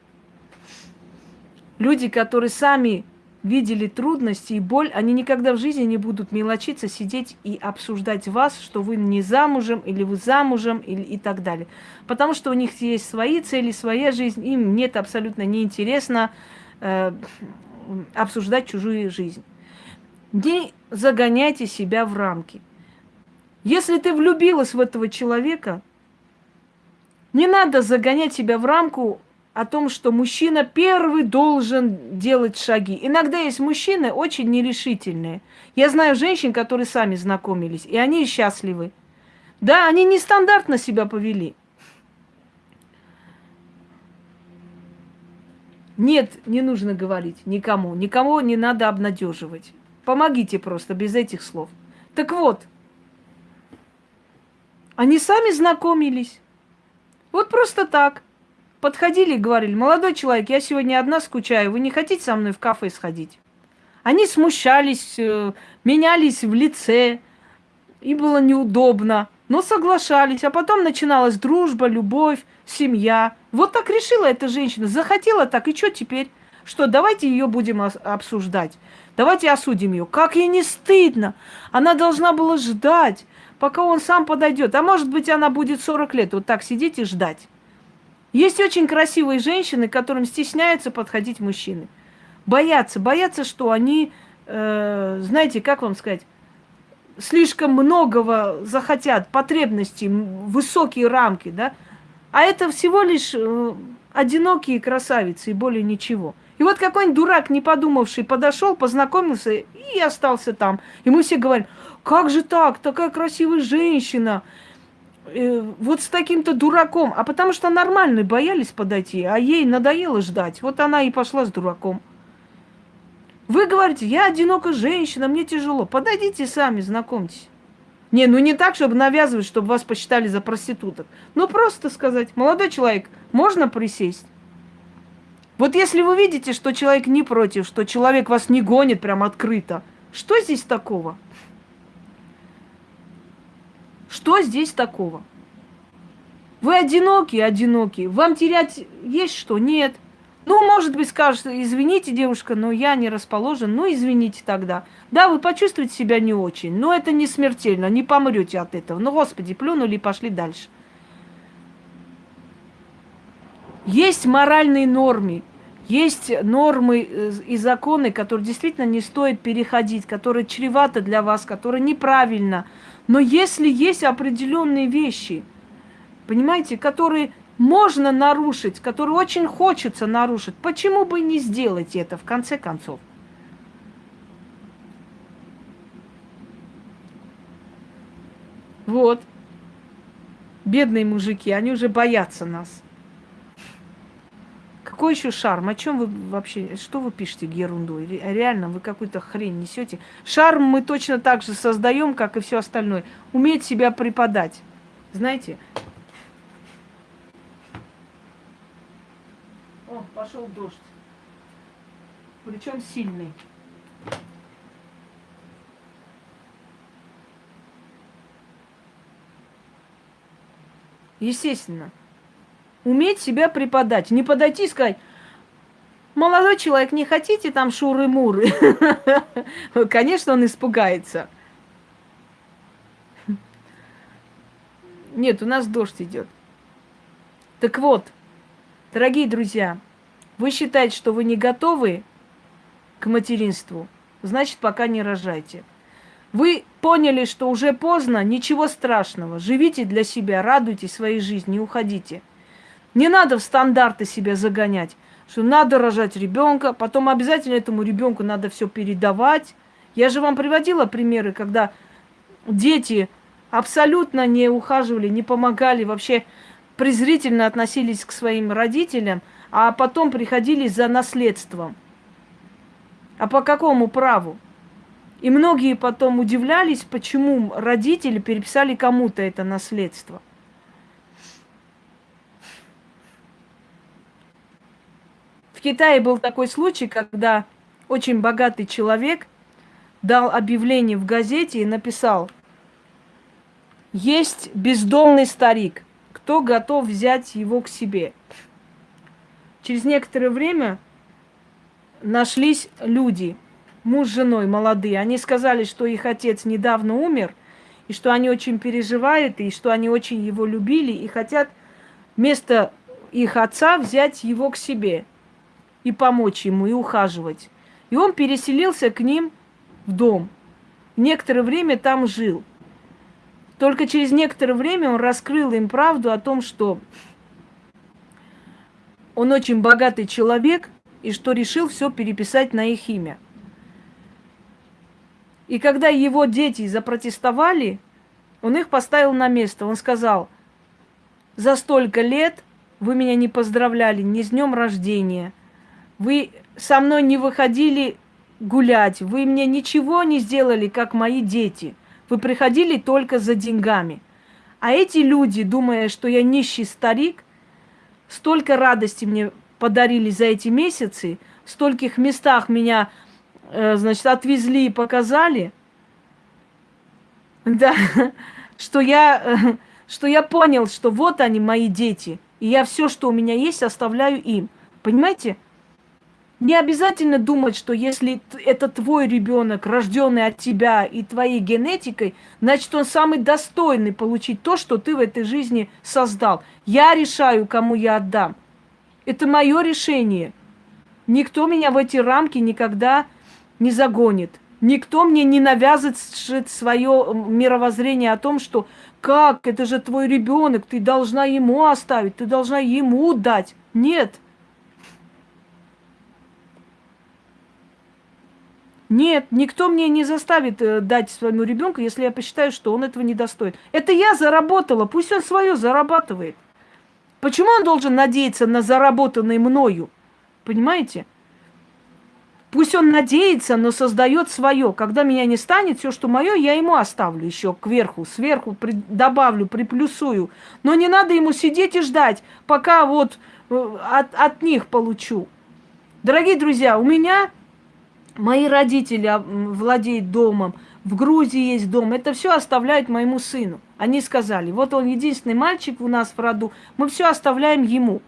люди, которые сами видели трудности и боль, они никогда в жизни не будут мелочиться, сидеть и обсуждать вас, что вы не замужем, или вы замужем, или и так далее. Потому что у них есть свои цели, своя жизнь, им нет абсолютно неинтересно э, обсуждать чужую жизнь. Не загоняйте себя в рамки. Если ты влюбилась в этого человека, не надо загонять себя в рамку о том, что мужчина первый должен делать шаги. Иногда есть мужчины очень нерешительные. Я знаю женщин, которые сами знакомились, и они счастливы. Да, они нестандартно себя повели. Нет, не нужно говорить никому. Никому не надо обнадеживать. Помогите просто без этих слов. Так вот, они сами знакомились. Вот просто так. Подходили и говорили, молодой человек, я сегодня одна скучаю, вы не хотите со мной в кафе сходить? Они смущались, э, менялись в лице, и было неудобно, но соглашались. А потом начиналась дружба, любовь, семья. Вот так решила эта женщина, захотела так, и что теперь? Что, давайте ее будем обсуждать. Давайте осудим ее. Как ей не стыдно. Она должна была ждать, пока он сам подойдет. А может быть, она будет 40 лет вот так сидеть и ждать. Есть очень красивые женщины, которым стесняются подходить мужчины. Боятся, боятся, что они, э, знаете, как вам сказать, слишком многого захотят, потребностей, высокие рамки, да? А это всего лишь э, одинокие красавицы и более ничего. И вот какой-нибудь дурак, не подумавший, подошел, познакомился и остался там. И мы все говорим, как же так, такая красивая женщина, э, вот с таким-то дураком. А потому что нормальные боялись подойти, а ей надоело ждать. Вот она и пошла с дураком. Вы говорите, я одинокая женщина, мне тяжело. Подойдите сами, знакомьтесь. Не, ну не так, чтобы навязывать, чтобы вас посчитали за проституток. Ну просто сказать, молодой человек, можно присесть? Вот если вы видите, что человек не против, что человек вас не гонит прям открыто, что здесь такого? Что здесь такого? Вы одиноки, одиноки. Вам терять есть что? Нет. Ну, может быть, скажет, извините, девушка, но я не расположен. Ну, извините тогда. Да, вы почувствуете себя не очень, но это не смертельно, не помрете от этого. Ну, Господи, плюнули и пошли дальше. Есть моральные нормы, есть нормы э, и законы, которые действительно не стоит переходить, которые чреваты для вас, которые неправильно. Но если есть определенные вещи, понимаете, которые можно нарушить, которые очень хочется нарушить, почему бы не сделать это в конце концов? Вот. Бедные мужики, они уже боятся нас. Какой еще шарм? О чем вы вообще, что вы пишете ерунду? Реально, вы какую-то хрень несете. Шарм мы точно так же создаем, как и все остальное. Уметь себя преподать. Знаете? О, пошел дождь. Причем сильный. Естественно уметь себя преподать. Не подойти и сказать, молодой человек, не хотите там шуры-муры? Конечно, он испугается. Нет, у нас дождь идет. Так вот, дорогие друзья, вы считаете, что вы не готовы к материнству, значит, пока не рожайте. Вы поняли, что уже поздно, ничего страшного. Живите для себя, радуйтесь своей жизни, уходите. Не надо в стандарты себя загонять. что надо рожать ребенка, потом обязательно этому ребенку надо все передавать. Я же вам приводила примеры, когда дети абсолютно не ухаживали, не помогали, вообще презрительно относились к своим родителям, а потом приходили за наследством. А по какому праву? И многие потом удивлялись, почему родители переписали кому-то это наследство. В Китае был такой случай, когда очень богатый человек дал объявление в газете и написал, есть бездомный старик, кто готов взять его к себе. Через некоторое время нашлись люди, муж с женой молодые. Они сказали, что их отец недавно умер, и что они очень переживают, и что они очень его любили, и хотят вместо их отца взять его к себе и помочь ему, и ухаживать. И он переселился к ним в дом. Некоторое время там жил. Только через некоторое время он раскрыл им правду о том, что он очень богатый человек, и что решил все переписать на их имя. И когда его дети запротестовали, он их поставил на место. Он сказал, за столько лет вы меня не поздравляли ни с днем рождения, вы со мной не выходили гулять, вы мне ничего не сделали, как мои дети. Вы приходили только за деньгами. А эти люди, думая, что я нищий старик, столько радости мне подарили за эти месяцы, в стольких местах меня, э, значит, отвезли и показали, да, что я, э, что я понял, что вот они, мои дети, и я все, что у меня есть, оставляю им. Понимаете? Не обязательно думать, что если это твой ребенок, рожденный от тебя и твоей генетикой, значит, он самый достойный получить то, что ты в этой жизни создал. Я решаю, кому я отдам. Это мое решение. Никто меня в эти рамки никогда не загонит. Никто мне не навязывает свое мировоззрение о том, что как, это же твой ребенок, ты должна ему оставить, ты должна ему дать. Нет. Нет, никто мне не заставит э, дать своему ребенку, если я посчитаю, что он этого не достоин. Это я заработала, пусть он свое зарабатывает. Почему он должен надеяться на заработанное мною? Понимаете? Пусть он надеется, но создает свое. Когда меня не станет, все, что мое, я ему оставлю еще кверху, сверху при, добавлю, приплюсую. Но не надо ему сидеть и ждать, пока вот э, от, от них получу. Дорогие друзья, у меня мои родители а, владеют домом, в Грузии есть дом. Это все оставляют моему сыну. Они сказали, вот он единственный мальчик у нас в роду, мы все оставляем ему.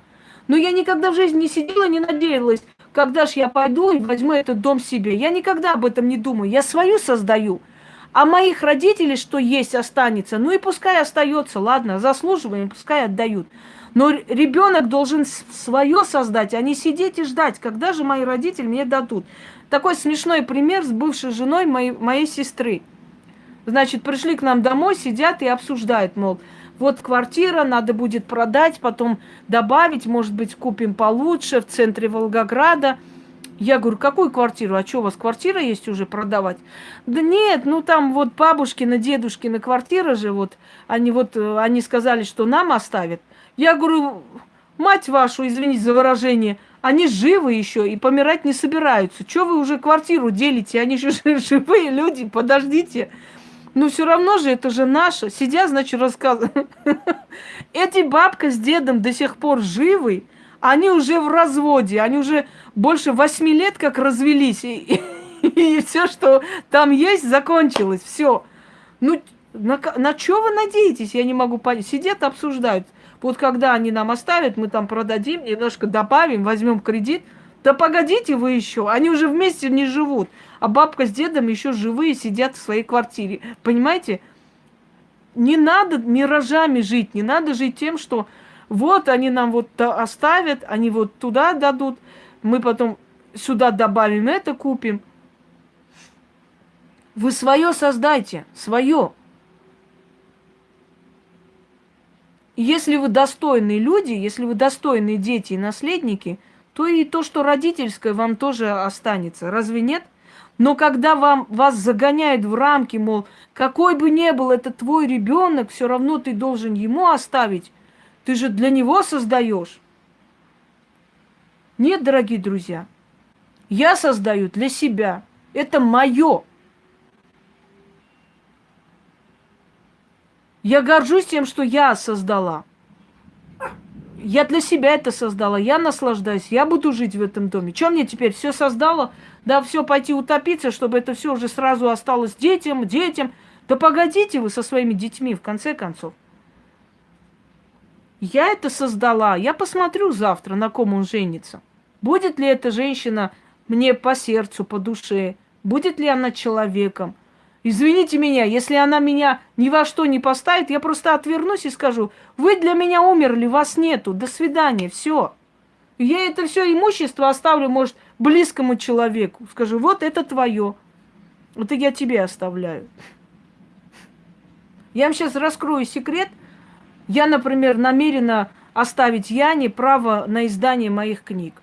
Но я никогда в жизни не сидела, не надеялась, когда же я пойду и возьму этот дом себе. Я никогда об этом не думаю. Я свою создаю. А моих родителей, что есть, останется. Ну и пускай остается, ладно, заслуживаем, пускай отдают. Но ребенок должен свое создать, а не сидеть и ждать, когда же мои родители мне дадут. Такой смешной пример с бывшей женой моей, моей сестры. Значит, пришли к нам домой, сидят и обсуждают, мол, вот квартира, надо будет продать, потом добавить, может быть, купим получше в центре Волгограда. Я говорю, какую квартиру? А что, у вас квартира есть уже продавать? Да нет, ну там вот бабушкина, дедушкина квартира же, вот они вот, э, они сказали, что нам оставят. Я говорю, мать вашу, извините за выражение, они живы еще и помирать не собираются. Чего вы уже квартиру делите? Они еще живые люди, подождите. Ну, все равно же это же наше. Сидя, значит, рассказывают. Эти бабка с дедом до сих пор живы. Они уже в разводе. Они уже больше восьми лет как развелись. И, и, и все, что там есть, закончилось. Все. Ну, на, на что вы надеетесь? Я не могу понять. Сидят, обсуждают. Вот когда они нам оставят, мы там продадим, немножко добавим, возьмем кредит. Да погодите вы еще, они уже вместе не живут а бабка с дедом еще живые сидят в своей квартире. Понимаете? Не надо миражами жить, не надо жить тем, что вот они нам вот оставят, они вот туда дадут, мы потом сюда добавим это, купим. Вы свое создайте, свое. Если вы достойные люди, если вы достойные дети и наследники, то и то, что родительское, вам тоже останется. Разве нет? Но когда вам, вас загоняют в рамки, мол, какой бы ни был это твой ребенок, все равно ты должен ему оставить. Ты же для него создаешь. Нет, дорогие друзья, я создаю для себя. Это мое. Я горжусь тем, что я создала. Я для себя это создала, я наслаждаюсь, я буду жить в этом доме. Чем мне теперь все создала? Да все пойти утопиться, чтобы это все уже сразу осталось детям, детям. Да погодите вы со своими детьми, в конце концов. Я это создала. Я посмотрю завтра, на ком он женится. Будет ли эта женщина мне по сердцу, по душе? Будет ли она человеком? Извините меня, если она меня ни во что не поставит, я просто отвернусь и скажу, вы для меня умерли, вас нету, до свидания, все. Я это все имущество оставлю, может, близкому человеку. Скажу, вот это твое. Вот я тебе оставляю. Я вам сейчас раскрою секрет. Я, например, намерена оставить Яне право на издание моих книг.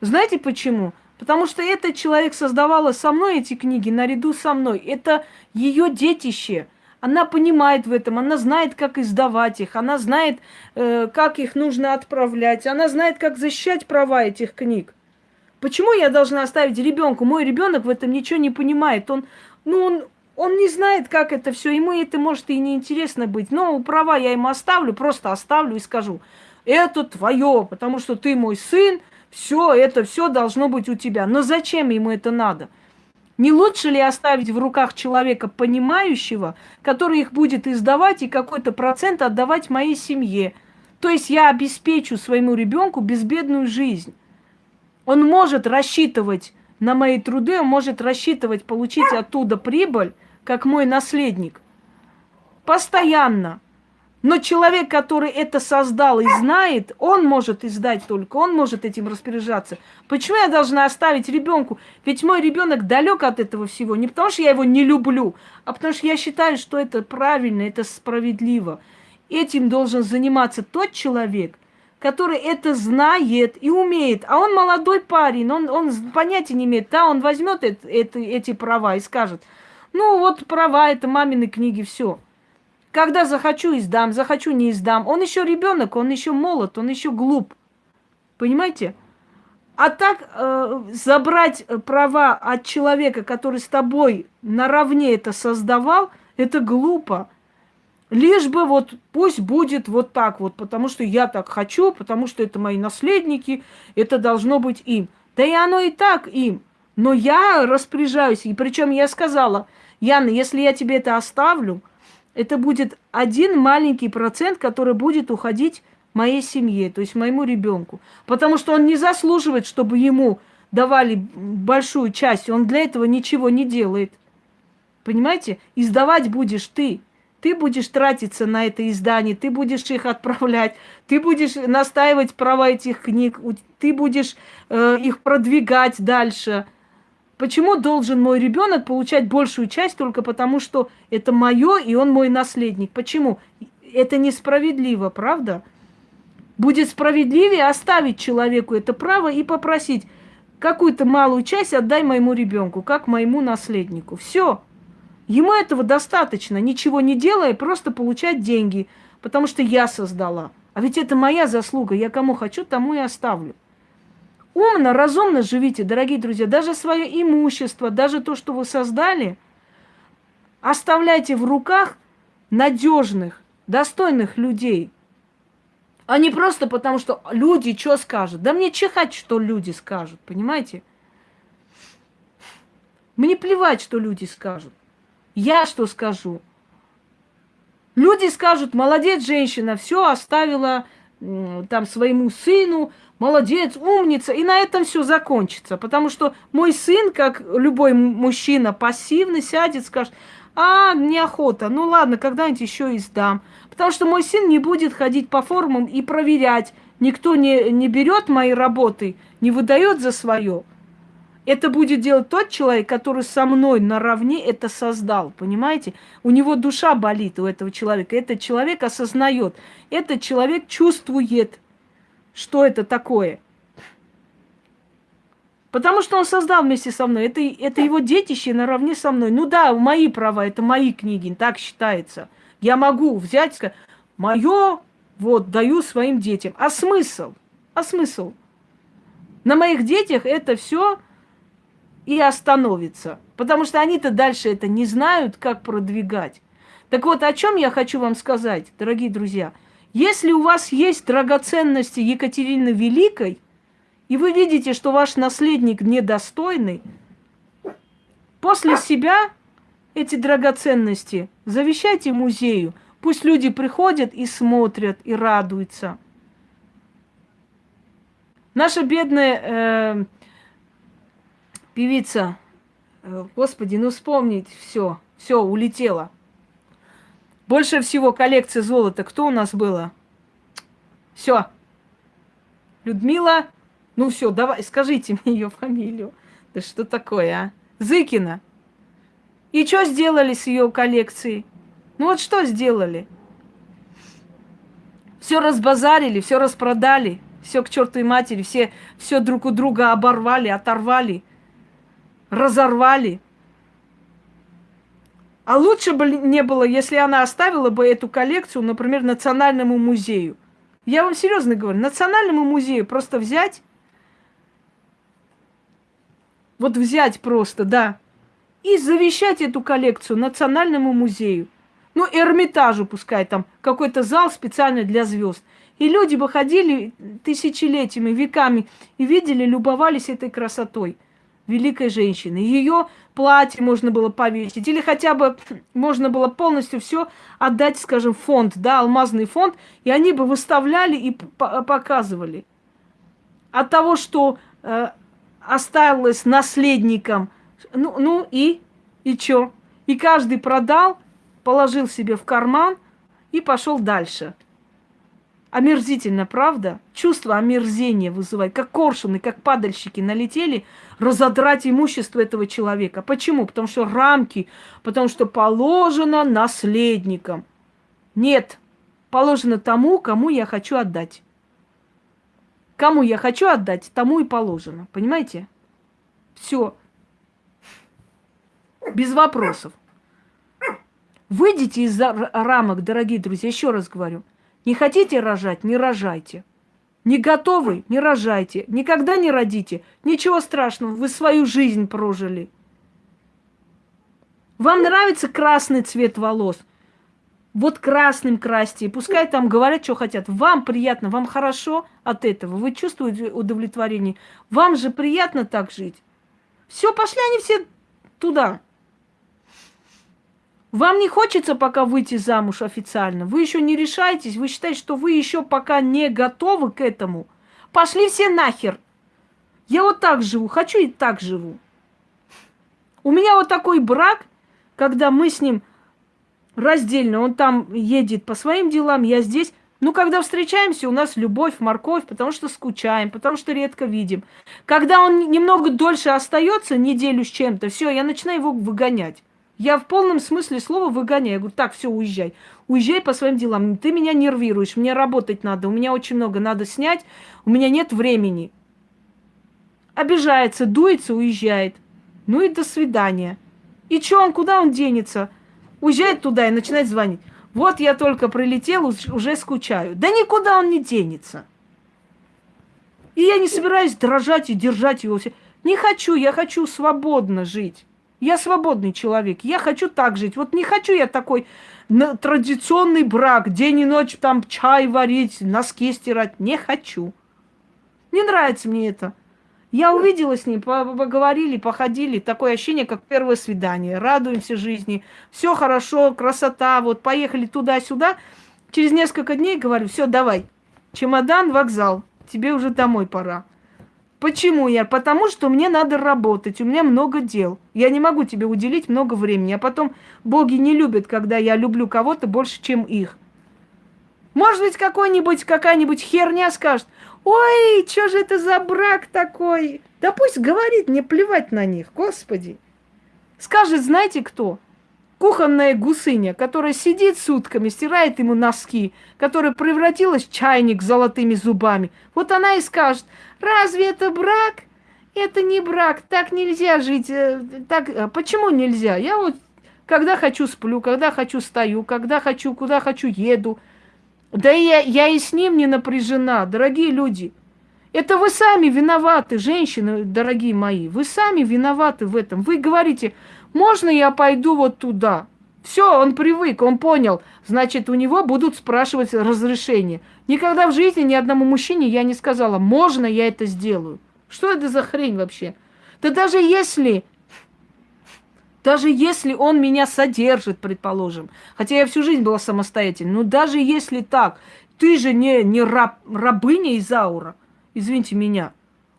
Знаете почему? Потому что этот человек создавала со мной эти книги наряду со мной. Это ее детище. Она понимает в этом, она знает, как издавать их, она знает, э, как их нужно отправлять, она знает, как защищать права этих книг. Почему я должна оставить ребенку? Мой ребенок в этом ничего не понимает. Он, ну, он, он не знает, как это все. Ему это может и не интересно быть. Но права я ему оставлю, просто оставлю и скажу. Это твое, потому что ты мой сын, все, это все должно быть у тебя. Но зачем ему это надо? Не лучше ли оставить в руках человека понимающего, который их будет издавать и какой-то процент отдавать моей семье? То есть я обеспечу своему ребенку безбедную жизнь. Он может рассчитывать на мои труды, он может рассчитывать получить оттуда прибыль, как мой наследник. Постоянно. Но человек, который это создал и знает, он может издать только, он может этим распоряжаться. Почему я должна оставить ребенку? Ведь мой ребенок далек от этого всего. Не потому что я его не люблю, а потому что я считаю, что это правильно, это справедливо. Этим должен заниматься тот человек, который это знает и умеет. А он молодой парень, он, он понятия не имеет. Да, он возьмет это, это, эти права и скажет, ну вот права, это мамины книги, все. Когда захочу, издам, захочу, не издам. Он еще ребенок, он еще молод, он еще глуп. Понимаете? А так э, забрать права от человека, который с тобой наравне это создавал, это глупо. Лишь бы вот пусть будет вот так вот, потому что я так хочу, потому что это мои наследники, это должно быть им. Да и оно и так им. Но я распоряжаюсь, и причем я сказала, Яна, если я тебе это оставлю, это будет один маленький процент, который будет уходить моей семье, то есть моему ребенку. Потому что он не заслуживает, чтобы ему давали большую часть. Он для этого ничего не делает. Понимаете? Издавать будешь ты. Ты будешь тратиться на это издание, ты будешь их отправлять, ты будешь настаивать права этих книг, ты будешь э, их продвигать дальше. Почему должен мой ребенок получать большую часть только потому, что это мое и он мой наследник? Почему? Это несправедливо, правда? Будет справедливее оставить человеку это право и попросить какую-то малую часть отдай моему ребенку, как моему наследнику. Все. Ему этого достаточно, ничего не делая, просто получать деньги, потому что я создала. А ведь это моя заслуга, я кому хочу, тому и оставлю. Умно, разумно живите, дорогие друзья. Даже свое имущество, даже то, что вы создали, оставляйте в руках надежных, достойных людей. А не просто потому, что люди что скажут. Да мне чихать, что люди скажут, понимаете? Мне плевать, что люди скажут. Я что скажу? Люди скажут, молодец женщина, все оставила там своему сыну, молодец, умница, и на этом все закончится. Потому что мой сын, как любой мужчина пассивный, сядет, скажет, а, неохота, ну ладно, когда-нибудь еще и сдам. Потому что мой сын не будет ходить по форумам и проверять, никто не, не берет мои работы, не выдает за свое. Это будет делать тот человек, который со мной наравне это создал, понимаете? У него душа болит у этого человека. Этот человек осознает, этот человек чувствует, что это такое. Потому что он создал вместе со мной. Это, это его детище наравне со мной. Ну да, мои права, это мои книги, так считается. Я могу взять, сказать, мое вот даю своим детям. А смысл? А смысл? На моих детях это все и остановится. Потому что они-то дальше это не знают, как продвигать. Так вот, о чем я хочу вам сказать, дорогие друзья. Если у вас есть драгоценности Екатерины Великой, и вы видите, что ваш наследник недостойный, после себя эти драгоценности завещайте музею. Пусть люди приходят и смотрят, и радуются. Наша бедная э, певица, э, господи, ну вспомнить все, все, улетела. Больше всего коллекция золота кто у нас было? Все. Людмила, ну все, давай, скажите мне ее фамилию. Да что такое, а? Зыкина. И что сделали с ее коллекцией? Ну вот что сделали? Все разбазарили, все распродали, все к чертовой матери, все, все друг у друга оборвали, оторвали, разорвали. А лучше бы не было, если она оставила бы эту коллекцию, например, Национальному музею. Я вам серьезно говорю, Национальному музею просто взять, вот взять просто, да, и завещать эту коллекцию Национальному музею. Ну, Эрмитажу пускай там, какой-то зал специально для звезд. И люди бы ходили тысячелетиями, веками и видели, любовались этой красотой великой женщины. Ее платье можно было повесить, или хотя бы можно было полностью все отдать, скажем, фонд, да, алмазный фонд, и они бы выставляли и показывали. От того, что э, осталось наследником ну, ну и? И чё? И каждый продал, положил себе в карман и пошел дальше. Омерзительно, правда? Чувство омерзения вызывает. Как коршуны, как падальщики налетели разодрать имущество этого человека. Почему? Потому что рамки, потому что положено наследникам. Нет, положено тому, кому я хочу отдать. Кому я хочу отдать, тому и положено. Понимаете? Все без вопросов. Выйдите из рамок, дорогие друзья, еще раз говорю. Не хотите рожать, не рожайте. Не готовы, не рожайте. Никогда не родите. Ничего страшного, вы свою жизнь прожили. Вам нравится красный цвет волос? Вот красным красьте. Пускай там говорят, что хотят. Вам приятно, вам хорошо от этого. Вы чувствуете удовлетворение. Вам же приятно так жить. Все, пошли они все туда. Вам не хочется пока выйти замуж официально. Вы еще не решаетесь. Вы считаете, что вы еще пока не готовы к этому. Пошли все нахер. Я вот так живу. Хочу и так живу. У меня вот такой брак, когда мы с ним раздельно. Он там едет по своим делам, я здесь. Ну, когда встречаемся, у нас любовь, морковь, потому что скучаем, потому что редко видим. Когда он немного дольше остается, неделю с чем-то, все, я начинаю его выгонять. Я в полном смысле слова выгоняю. Я говорю, так, все, уезжай. Уезжай по своим делам. Ты меня нервируешь, мне работать надо, у меня очень много надо снять, у меня нет времени. Обижается, дуется, уезжает. Ну и до свидания. И что он, куда он денется? Уезжает туда и начинает звонить. Вот я только прилетел, уже скучаю. Да никуда он не денется. И я не собираюсь дрожать и держать его. Не хочу, я хочу свободно жить. Я свободный человек, я хочу так жить. Вот не хочу я такой традиционный брак, день и ночь там чай варить, носки стирать. Не хочу. Не нравится мне это. Я увидела с ним, поговорили, походили. Такое ощущение, как первое свидание. Радуемся жизни. Все хорошо, красота. Вот поехали туда-сюда. Через несколько дней говорю, все, давай. Чемодан, вокзал. Тебе уже домой пора. Почему я? Потому что мне надо работать, у меня много дел. Я не могу тебе уделить много времени. А потом боги не любят, когда я люблю кого-то больше, чем их. Может быть, какой-нибудь, какая-нибудь херня скажет, ой, что же это за брак такой? Да пусть говорит, мне плевать на них, господи. Скажет, знаете кто? кухонная гусыня, которая сидит сутками, стирает ему носки, которая превратилась в чайник с золотыми зубами. Вот она и скажет, разве это брак? Это не брак, так нельзя жить. Э, так, э, почему нельзя? Я вот когда хочу сплю, когда хочу стою, когда хочу, куда хочу еду. Да и я, я и с ним не напряжена, дорогие люди. Это вы сами виноваты, женщины, дорогие мои. Вы сами виноваты в этом. Вы говорите, можно я пойду вот туда? Все, он привык, он понял. Значит, у него будут спрашивать разрешение. Никогда в жизни ни одному мужчине я не сказала, можно я это сделаю. Что это за хрень вообще? Да даже если, даже если он меня содержит, предположим, хотя я всю жизнь была самостоятельной, но даже если так, ты же не, не раб, рабыня Изаура, извините меня.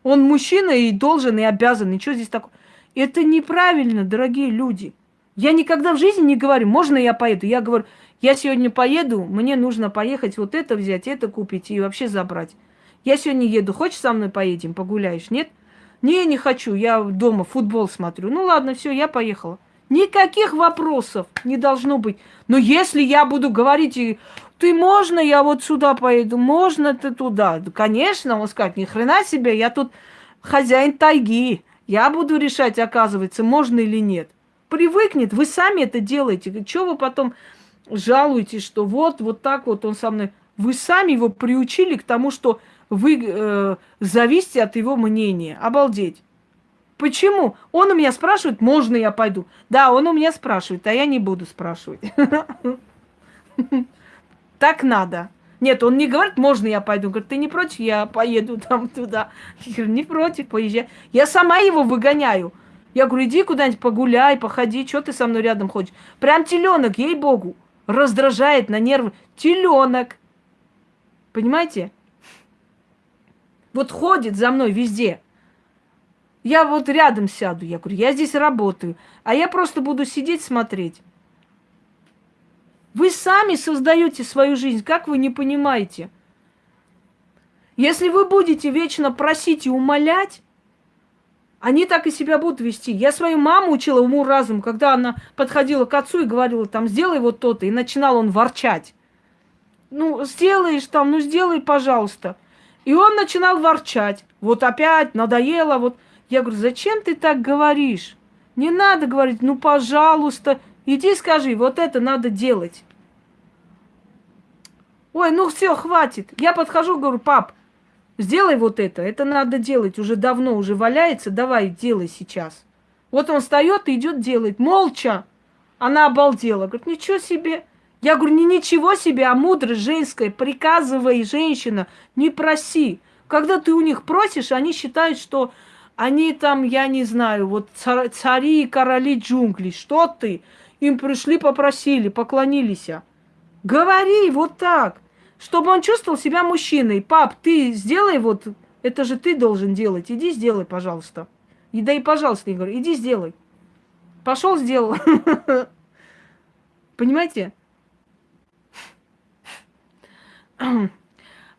Он мужчина и должен, и обязан, и что здесь такое? Это неправильно, дорогие люди. Я никогда в жизни не говорю, можно я поеду? Я говорю, я сегодня поеду, мне нужно поехать вот это взять, это купить и вообще забрать. Я сегодня еду, хочешь со мной поедем, погуляешь? Нет? Не, не хочу, я дома футбол смотрю. Ну ладно, все, я поехала. Никаких вопросов не должно быть. Но если я буду говорить, ты можно, я вот сюда поеду, можно ты туда. Конечно, он скажет, ни хрена себе, я тут хозяин тайги. Я буду решать, оказывается, можно или нет. Привыкнет, вы сами это делаете. Чего вы потом жалуетесь, что вот, вот так вот он со мной... Вы сами его приучили к тому, что вы э, зависите от его мнения. Обалдеть. Почему? Он у меня спрашивает, можно я пойду? Да, он у меня спрашивает, а я не буду спрашивать. Так надо. Нет, он не говорит, можно я пойду. Говорит, ты не против, я поеду там туда. Я говорю, не против, поезжай. Я сама его выгоняю. Я говорю, иди куда-нибудь погуляй, походи, что ты со мной рядом ходишь. Прям теленок, ей-богу, раздражает на нервы. Теленок. Понимаете? Вот ходит за мной везде. Я вот рядом сяду, я говорю, я здесь работаю, а я просто буду сидеть смотреть. Вы сами создаете свою жизнь, как вы не понимаете? Если вы будете вечно просить и умолять, они так и себя будут вести. Я свою маму учила уму разум, когда она подходила к отцу и говорила, там, сделай вот то-то, и начинал он ворчать. Ну, сделаешь там, ну, сделай, пожалуйста. И он начинал ворчать. Вот опять надоело, вот. Я говорю, зачем ты так говоришь? Не надо говорить, ну, пожалуйста, Иди скажи, вот это надо делать. Ой, ну все, хватит. Я подхожу, говорю, пап, сделай вот это. Это надо делать. Уже давно, уже валяется. Давай, делай сейчас. Вот он встает и идет делать. Молча. Она обалдела. Говорит, ничего себе. Я говорю, не ничего себе, а мудрость женская. Приказывай, женщина, не проси. Когда ты у них просишь, они считают, что они там, я не знаю, вот цари и короли джунглей. Что ты? Им пришли, попросили, поклонились. Говори вот так, чтобы он чувствовал себя мужчиной. Пап, ты сделай вот, это же ты должен делать. Иди сделай, пожалуйста. И да и пожалуйста, говорю, иди сделай. Пошел, сделал. Понимаете?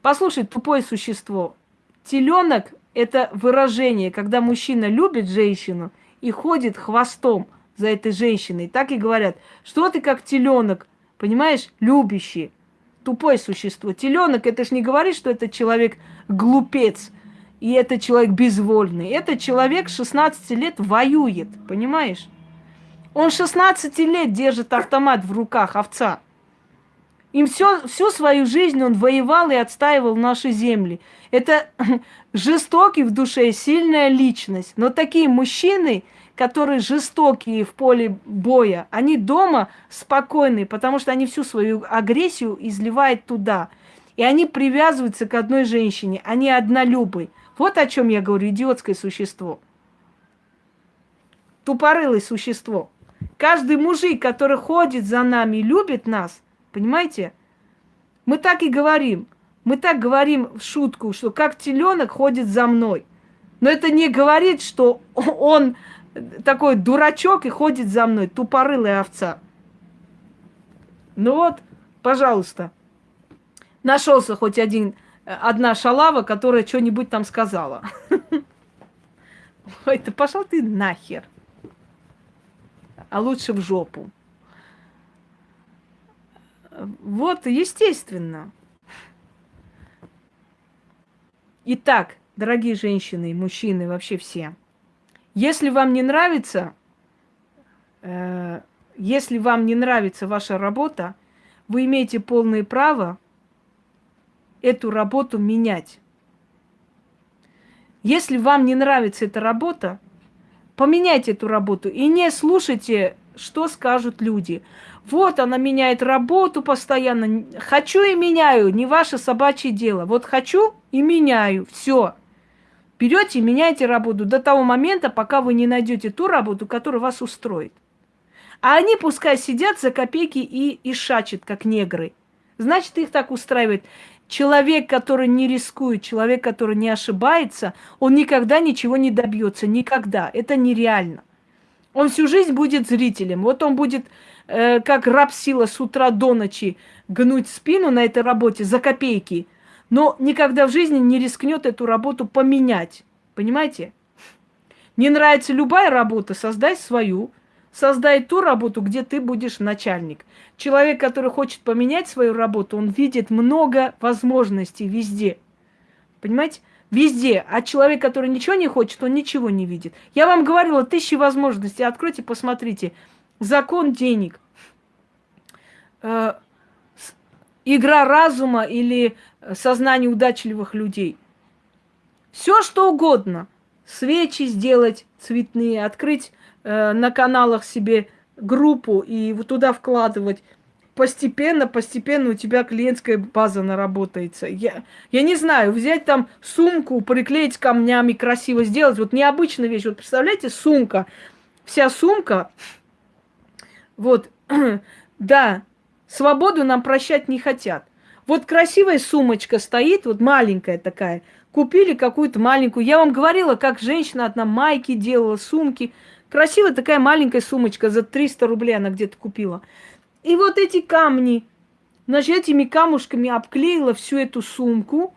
Послушай, тупое существо. Теленок – это выражение, когда мужчина любит женщину и ходит хвостом за этой женщиной. Так и говорят, что ты как теленок, понимаешь, любящий, тупое существо. Теленок, это ж не говорит, что это человек глупец, и это человек безвольный. Это человек 16 лет воюет, понимаешь? Он 16 лет держит автомат в руках овца. Им все, всю свою жизнь он воевал и отстаивал наши земли. Это жестокий в душе, сильная личность. Но такие мужчины, которые жестокие в поле боя, они дома спокойные, потому что они всю свою агрессию изливают туда. И они привязываются к одной женщине, они однолюбы. Вот о чем я говорю, идиотское существо. Тупорылое существо. Каждый мужик, который ходит за нами и любит нас, понимаете, мы так и говорим. Мы так говорим в шутку, что как теленок ходит за мной. Но это не говорит, что он такой дурачок и ходит за мной, тупорылая овца. Ну вот, пожалуйста, нашелся хоть один, одна шалава, которая что-нибудь там сказала. Ой, да пошел ты нахер. А лучше в жопу. Вот, естественно. Итак, дорогие женщины мужчины, вообще все, если вам не нравится, э, если вам не нравится ваша работа, вы имеете полное право эту работу менять. Если вам не нравится эта работа, поменяйте эту работу и не слушайте, что скажут люди. Вот она меняет работу постоянно. Хочу и меняю, не ваше собачье дело. Вот хочу и меняю. Все. Берете и меняете работу до того момента, пока вы не найдете ту работу, которая вас устроит. А они пускай сидят за копейки и, и шачат, как негры. Значит, их так устраивает. Человек, который не рискует, человек, который не ошибается, он никогда ничего не добьется. Никогда. Это нереально. Он всю жизнь будет зрителем. Вот он будет, э, как раб сила с утра до ночи, гнуть спину на этой работе за копейки. Но никогда в жизни не рискнет эту работу поменять. Понимаете? Не нравится любая работа, создай свою. Создай ту работу, где ты будешь начальник. Человек, который хочет поменять свою работу, он видит много возможностей везде. Понимаете? Везде. А человек, который ничего не хочет, он ничего не видит. Я вам говорила, тысячи возможностей. Откройте, посмотрите. Закон денег. Э, игра разума или сознание удачливых людей. Все что угодно. Свечи сделать цветные, открыть Э, на каналах себе группу и вот туда вкладывать. Постепенно, постепенно у тебя клиентская база наработается. Я, я не знаю, взять там сумку, приклеить камнями, красиво сделать. Вот необычная вещь. Вот представляете, сумка. Вся сумка. Вот, да, свободу нам прощать не хотят. Вот красивая сумочка стоит, вот маленькая такая. Купили какую-то маленькую. Я вам говорила, как женщина одна майки делала, сумки. Красивая такая маленькая сумочка, за 300 рублей она где-то купила. И вот эти камни, значит, этими камушками обклеила всю эту сумку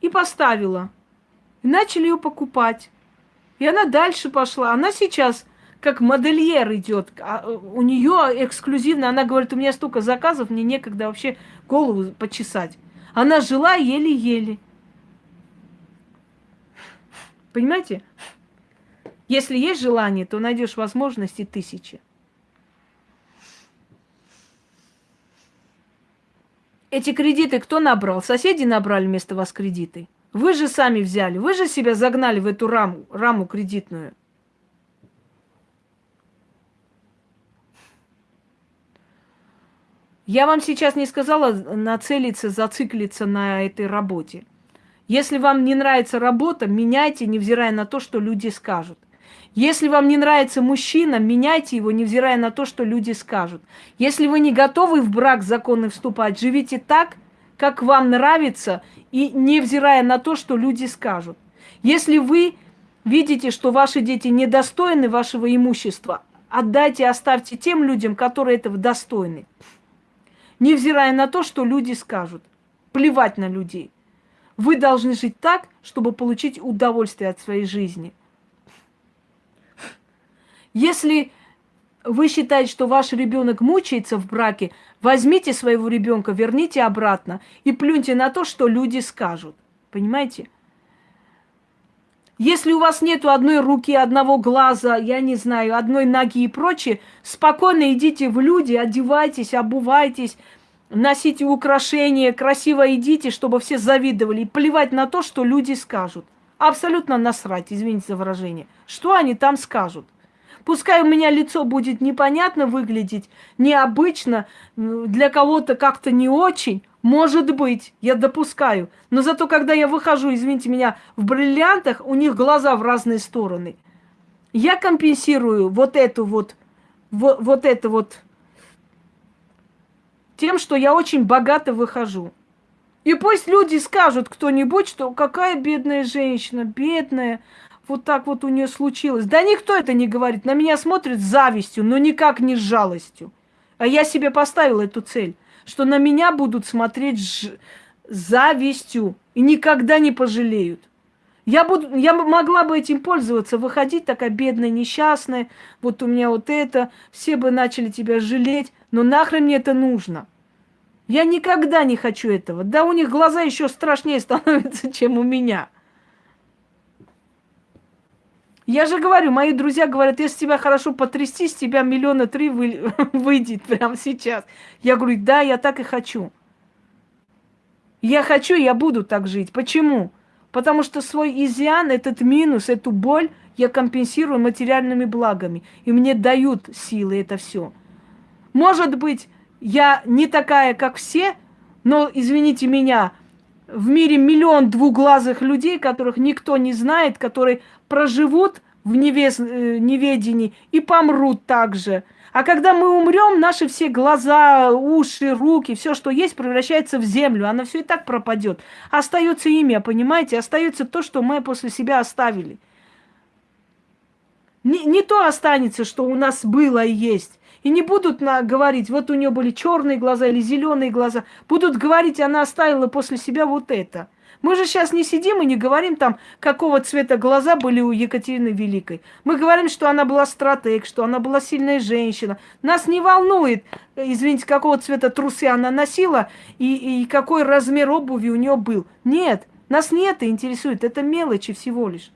и поставила. И начали ее покупать. И она дальше пошла. Она сейчас как модельер идет. А, у нее эксклюзивно, она говорит, у меня столько заказов, мне некогда вообще голову почесать. Она жила еле-еле. Понимаете? Если есть желание, то найдешь возможности тысячи. Эти кредиты кто набрал? Соседи набрали вместо вас кредиты. Вы же сами взяли, вы же себя загнали в эту раму, раму кредитную. Я вам сейчас не сказала нацелиться, зациклиться на этой работе. Если вам не нравится работа, меняйте, невзирая на то, что люди скажут. Если вам не нравится мужчина, меняйте его, невзирая на то, что люди скажут. Если вы не готовы в брак законный вступать, живите так, как вам нравится, и невзирая на то, что люди скажут. Если вы видите, что ваши дети недостойны вашего имущества, отдайте, оставьте тем людям, которые этого достойны. Невзирая на то, что люди скажут. Плевать на людей. Вы должны жить так, чтобы получить удовольствие от своей жизни – если вы считаете, что ваш ребенок мучается в браке, возьмите своего ребенка, верните обратно и плюньте на то, что люди скажут. Понимаете? Если у вас нету одной руки, одного глаза, я не знаю, одной ноги и прочее, спокойно идите в люди, одевайтесь, обувайтесь, носите украшения, красиво идите, чтобы все завидовали. И плевать на то, что люди скажут. Абсолютно насрать, извините за выражение. Что они там скажут? Пускай у меня лицо будет непонятно выглядеть, необычно, для кого-то как-то не очень, может быть, я допускаю. Но зато, когда я выхожу, извините меня, в бриллиантах, у них глаза в разные стороны. Я компенсирую вот эту вот, вот, вот это вот тем, что я очень богато выхожу. И пусть люди скажут кто-нибудь, что какая бедная женщина, бедная, вот так вот у нее случилось. Да никто это не говорит. На меня смотрит с завистью, но никак не с жалостью. А я себе поставила эту цель, что на меня будут смотреть с завистью и никогда не пожалеют. Я, буду, я могла бы этим пользоваться, выходить такая бедная, несчастная, вот у меня вот это, все бы начали тебя жалеть, Но нахрен мне это нужно? Я никогда не хочу этого. Да у них глаза еще страшнее становятся, чем у меня. Я же говорю, мои друзья говорят, если тебя хорошо потрясти, с тебя миллиона три вы, выйдет прямо сейчас. Я говорю, да, я так и хочу. Я хочу, я буду так жить. Почему? Потому что свой изъян, этот минус, эту боль я компенсирую материальными благами. И мне дают силы это все. Может быть, я не такая, как все, но, извините меня, в мире миллион двуглазых людей, которых никто не знает, которые проживут в невес... Э, неведении и помрут также. А когда мы умрем, наши все глаза, уши, руки, все, что есть, превращается в землю. Оно все и так пропадет. Остается имя, понимаете? Остается то, что мы после себя оставили. Не, не то останется, что у нас было и есть. И не будут на, говорить, вот у нее были черные глаза или зеленые глаза. Будут говорить, она оставила после себя вот это. Мы же сейчас не сидим и не говорим там, какого цвета глаза были у Екатерины Великой. Мы говорим, что она была стратег, что она была сильная женщина. Нас не волнует, извините, какого цвета трусы она носила и, и какой размер обуви у нее был. Нет, нас не это интересует, это мелочи всего лишь.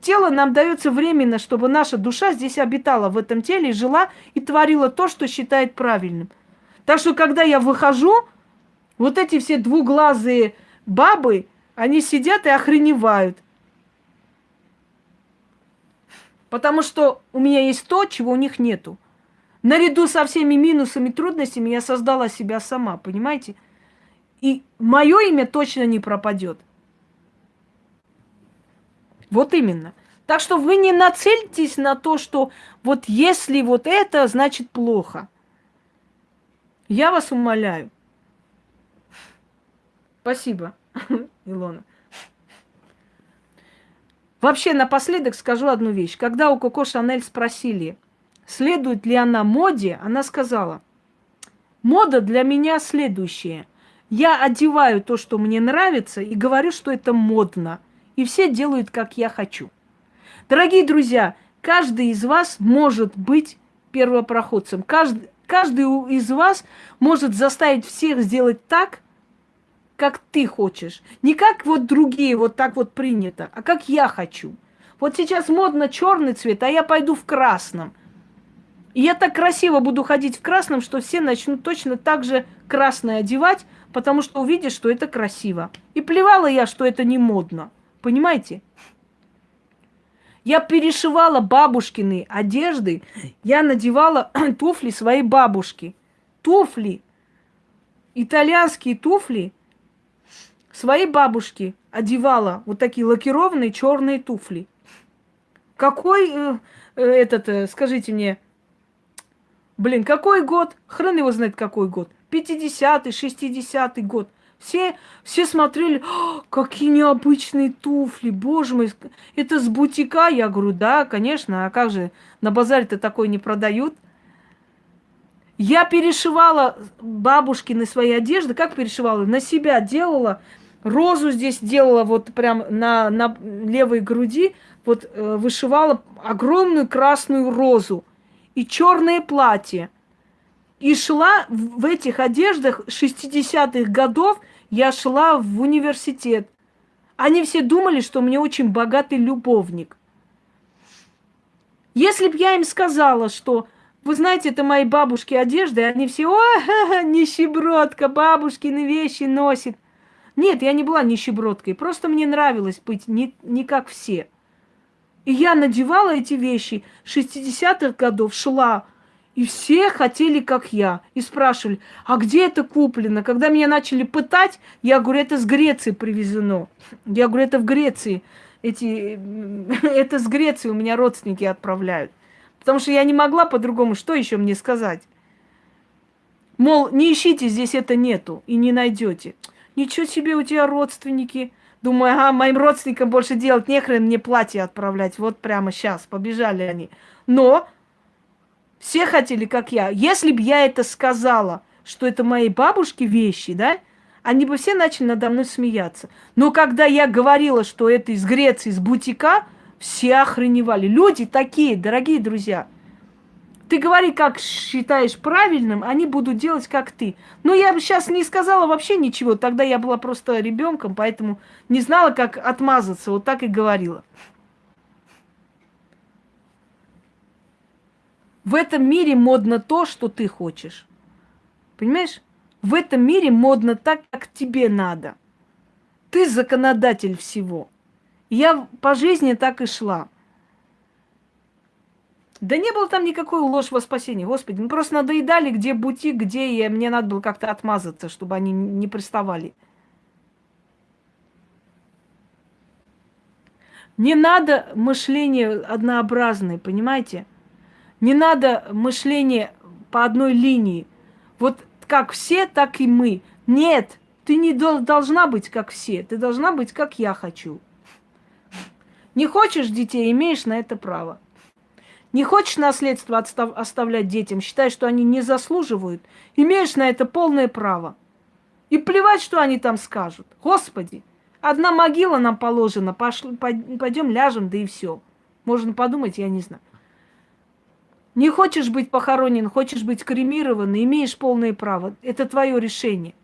Тело нам дается временно, чтобы наша душа здесь обитала в этом теле, жила и творила то, что считает правильным. Так что, когда я выхожу, вот эти все двуглазые бабы, они сидят и охреневают. Потому что у меня есть то, чего у них нету. Наряду со всеми минусами, трудностями я создала себя сама, понимаете? И мое имя точно не пропадет. Вот именно. Так что вы не нацельтесь на то, что вот если вот это, значит плохо. Я вас умоляю. Спасибо, Илона. Вообще, напоследок скажу одну вещь. Когда у Коко Шанель спросили, следует ли она моде, она сказала, мода для меня следующая. Я одеваю то, что мне нравится, и говорю, что это модно – и все делают, как я хочу. Дорогие друзья, каждый из вас может быть первопроходцем. Каждый, каждый из вас может заставить всех сделать так, как ты хочешь. Не как вот другие, вот так вот принято, а как я хочу. Вот сейчас модно черный цвет, а я пойду в красном. И я так красиво буду ходить в красном, что все начнут точно так же красное одевать, потому что увидят, что это красиво. И плевала я, что это не модно. Понимаете? Я перешивала бабушкины одежды, я надевала туфли своей бабушки. Туфли, итальянские туфли своей бабушки одевала. Вот такие лакированные черные туфли. Какой э, э, этот, э, скажите мне, блин, какой год? Хрен его знает, какой год. 50-й, 60-й год. Все, все смотрели, какие необычные туфли, боже мой, это с бутика? Я говорю, да, конечно, а как же, на базаре-то такой не продают. Я перешивала бабушкины свои одежды, как перешивала? На себя делала, розу здесь делала вот прям на, на левой груди, вот э, вышивала огромную красную розу и черное платье – и шла в этих одеждах 60-х годов, я шла в университет. Они все думали, что мне очень богатый любовник. Если б я им сказала, что, вы знаете, это мои бабушки одежды, они все, о, нищебродка, бабушкины вещи носит. Нет, я не была нищебродкой, просто мне нравилось быть не, не как все. И я надевала эти вещи 60-х годов, шла, и все хотели, как я. И спрашивали, а где это куплено? Когда меня начали пытать, я говорю, это с Греции привезено. Я говорю, это в Греции. Эти, это с Греции у меня родственники отправляют. Потому что я не могла по-другому, что еще мне сказать? Мол, не ищите, здесь это нету и не найдете. Ничего себе у тебя родственники. Думаю, ага, моим родственникам больше делать нехрен мне платье отправлять. Вот прямо сейчас, побежали они. Но все хотели, как я. Если бы я это сказала, что это моей бабушки вещи, да, они бы все начали надо мной смеяться. Но когда я говорила, что это из Греции, из бутика, все охреневали. Люди такие, дорогие друзья. Ты говори, как считаешь правильным, они будут делать, как ты. Но я бы сейчас не сказала вообще ничего. Тогда я была просто ребенком, поэтому не знала, как отмазаться. Вот так и говорила. В этом мире модно то, что ты хочешь. Понимаешь? В этом мире модно так, как тебе надо. Ты законодатель всего. я по жизни так и шла. Да не было там никакой ложь во спасение, Господи. Мы просто надоедали, где бутик, где и мне надо было как-то отмазаться, чтобы они не приставали. Не надо мышление однообразное, понимаете? Не надо мышление по одной линии. Вот как все, так и мы. Нет, ты не должна быть как все. Ты должна быть как я хочу. Не хочешь детей, имеешь на это право. Не хочешь наследство отстав- оставлять детям, считаешь, что они не заслуживают, имеешь на это полное право. И плевать, что они там скажут. Господи, одна могила нам положена, пошли, пойдем ляжем, да и все. Можно подумать, я не знаю. Не хочешь быть похоронен, хочешь быть кремирован, имеешь полное право. Это твое решение.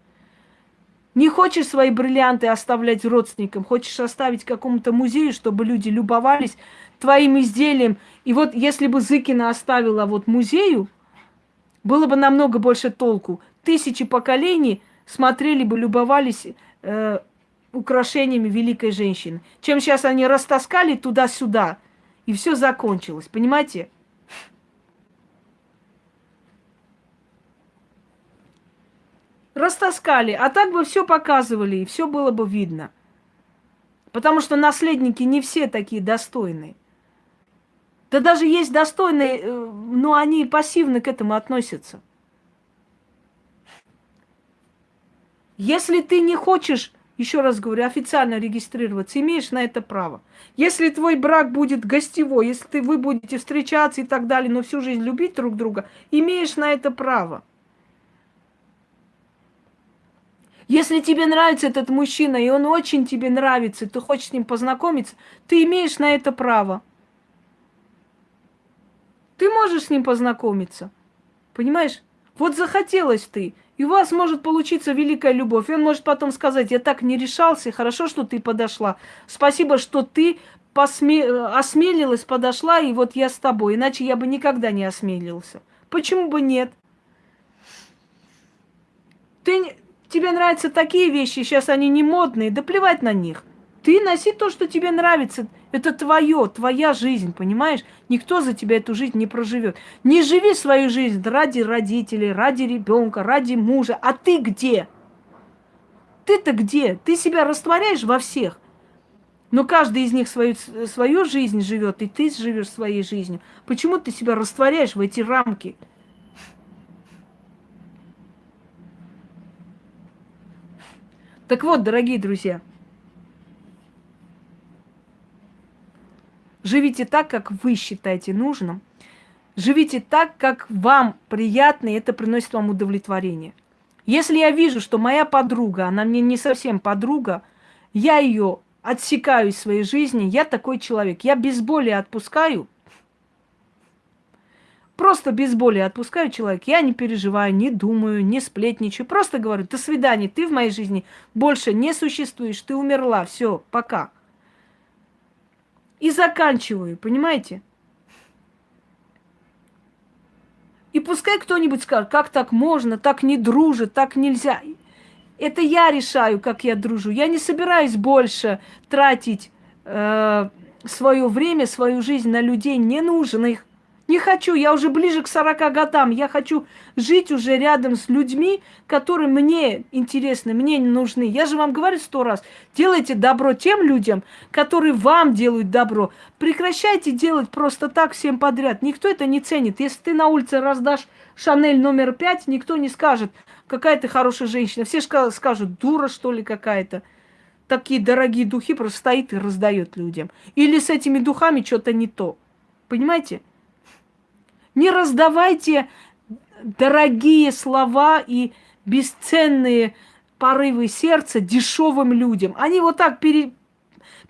Не хочешь свои бриллианты оставлять родственникам, хочешь оставить какому-то музею, чтобы люди любовались твоим изделием. И вот если бы Зыкина оставила вот музею, было бы намного больше толку. Тысячи поколений смотрели бы, любовались э, украшениями великой женщины. Чем сейчас они растаскали туда-сюда, и все закончилось. Понимаете? Растаскали, а так бы все показывали, и все было бы видно. Потому что наследники не все такие достойные. Да даже есть достойные, э, но они пассивно к этому относятся. Если ты не хочешь, еще раз говорю, официально регистрироваться, имеешь на это право. Если твой брак будет гостевой, если ты, вы будете встречаться и так далее, но всю жизнь любить друг друга, имеешь на это право. Если тебе нравится этот мужчина, и он очень тебе нравится, ты хочешь с ним познакомиться, ты имеешь на это право. Ты можешь с ним познакомиться. Понимаешь? Вот захотелось ты, и у вас может получиться великая любовь. И он может потом сказать, я так не решался, хорошо, что ты подошла. Спасибо, что ты посме... осмелилась, подошла, и вот я с тобой. Иначе я бы никогда не осмелился. Почему бы нет? Ты, тебе нравятся такие вещи, сейчас они не модные, да плевать на них. Ты носи то, что тебе нравится. Это твое, твоя жизнь, понимаешь? Никто за тебя эту жизнь не проживет. Не живи свою жизнь ради родителей, ради ребенка, ради мужа. А ты где? Ты-то где? Ты себя растворяешь во всех. Но каждый из них свою, свою жизнь живет, и ты живешь своей жизнью. Почему ты себя растворяешь в эти рамки? Так вот, дорогие друзья, Живите так, как вы считаете нужным. Живите так, как вам приятно, и это приносит вам удовлетворение. Если я вижу, что моя подруга, она мне не совсем подруга, я ее отсекаю из своей жизни, я такой человек. Я без боли отпускаю, просто без боли отпускаю человека. Я не переживаю, не думаю, не сплетничаю. Просто говорю, до свидания, ты в моей жизни больше не существуешь, ты умерла, все, пока и заканчиваю, понимаете? И пускай кто-нибудь скажет, как так можно, так не дружит, так нельзя. Это я решаю, как я дружу. Я не собираюсь больше тратить э, свое время, свою жизнь на людей ненужных. Не хочу, я уже ближе к 40 годам. Я хочу жить уже рядом с людьми, которые мне интересны, мне не нужны. Я же вам говорю сто раз, делайте добро тем людям, которые вам делают добро. Прекращайте делать просто так всем подряд. Никто это не ценит. Если ты на улице раздашь Шанель номер пять, никто не скажет, какая ты хорошая женщина. Все скажут, дура что ли какая-то. Такие дорогие духи просто стоит и раздает людям. Или с этими духами что-то не то. Понимаете? Не раздавайте дорогие слова и бесценные порывы сердца дешевым людям. Они вот так пере,